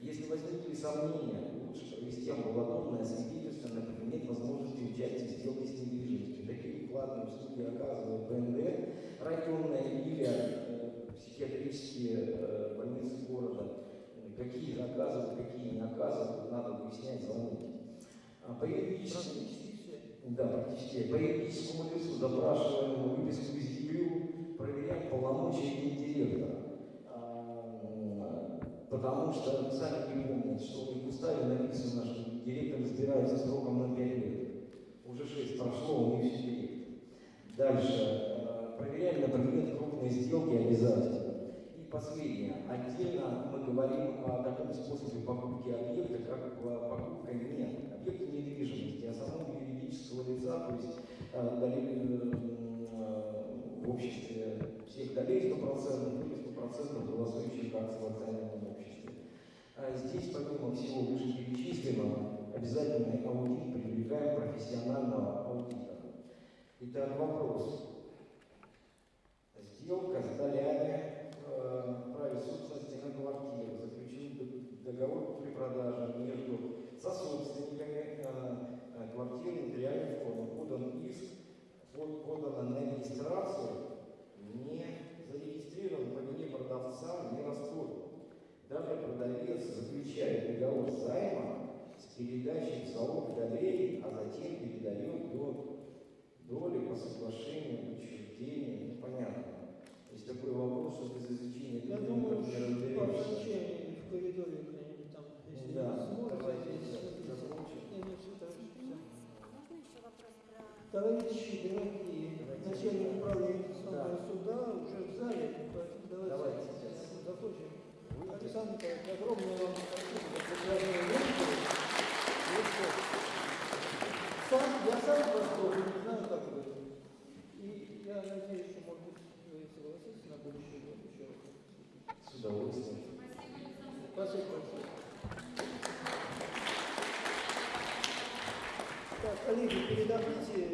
Если возникли сомнения, лучше провести амбулаторное свидетельство, например, нет возможности участия в сделке с недвижимостью. Такие платные услуги оказывает ПНД, районная или э, психиатрические э, больницы города. Какие заказывают, какие не оказывают, надо выяснять, звонить. А по юридическому да, практически. По юридическому лицу запрашиваем выписку из ЕГРЮ, проверяем полномочия директора. А, Потому что сами не помнят, что в уставе написано, что директор избирается сроком на 5 лет. Уже 6 прошло, не все директор. Дальше. э, Проверяем на предмет крупной сделки обязательно. И последнее. Отдельно мы говорим о таком способе покупки объекта, как э, покупка не объекта недвижимости, а самого юридического лица, то есть э, в обществе всех долей 100% или 100% голосующих акций в акционерном обществе. А здесь, помимо всего вышеперечисленного, обязательный аудит привлекаем профессионального аудитора. Итак, вопрос. Сделка с долями э, праве собственности на квартиру, заключен договор купли-продажи между сособственниками э, квартиры нотариальной формы, подан иск, под- подано на регистрацию, не зарегистрирован по вине продавца, не расторгнут. Далее продавец заключает договор займа с передачей в залог долей, а затем передает до доли по соглашению, учреждения, непонятно. Есть такой вопрос, что без изучения Я думаю, что в коридоре где-нибудь там, если Да, не сможете, давайте здесь сейчас записать. закончим. Не, не, всё так, всё. Можно еще вопрос про... Товарищи дорогие, начальник управления Конституционного Да. суда уже в зале, поэтому давайте, Давайте сейчас. закончим. Александр Николаевич, огромное вам спасибо за лекции. Лекция. Сам, я сам в восторге, не знаю, как вы. И я надеюсь, что, может быть, вы согласитесь на будущий год еще раз. С удовольствием. Спасибо большое. Так, коллеги, передохните 10 минут.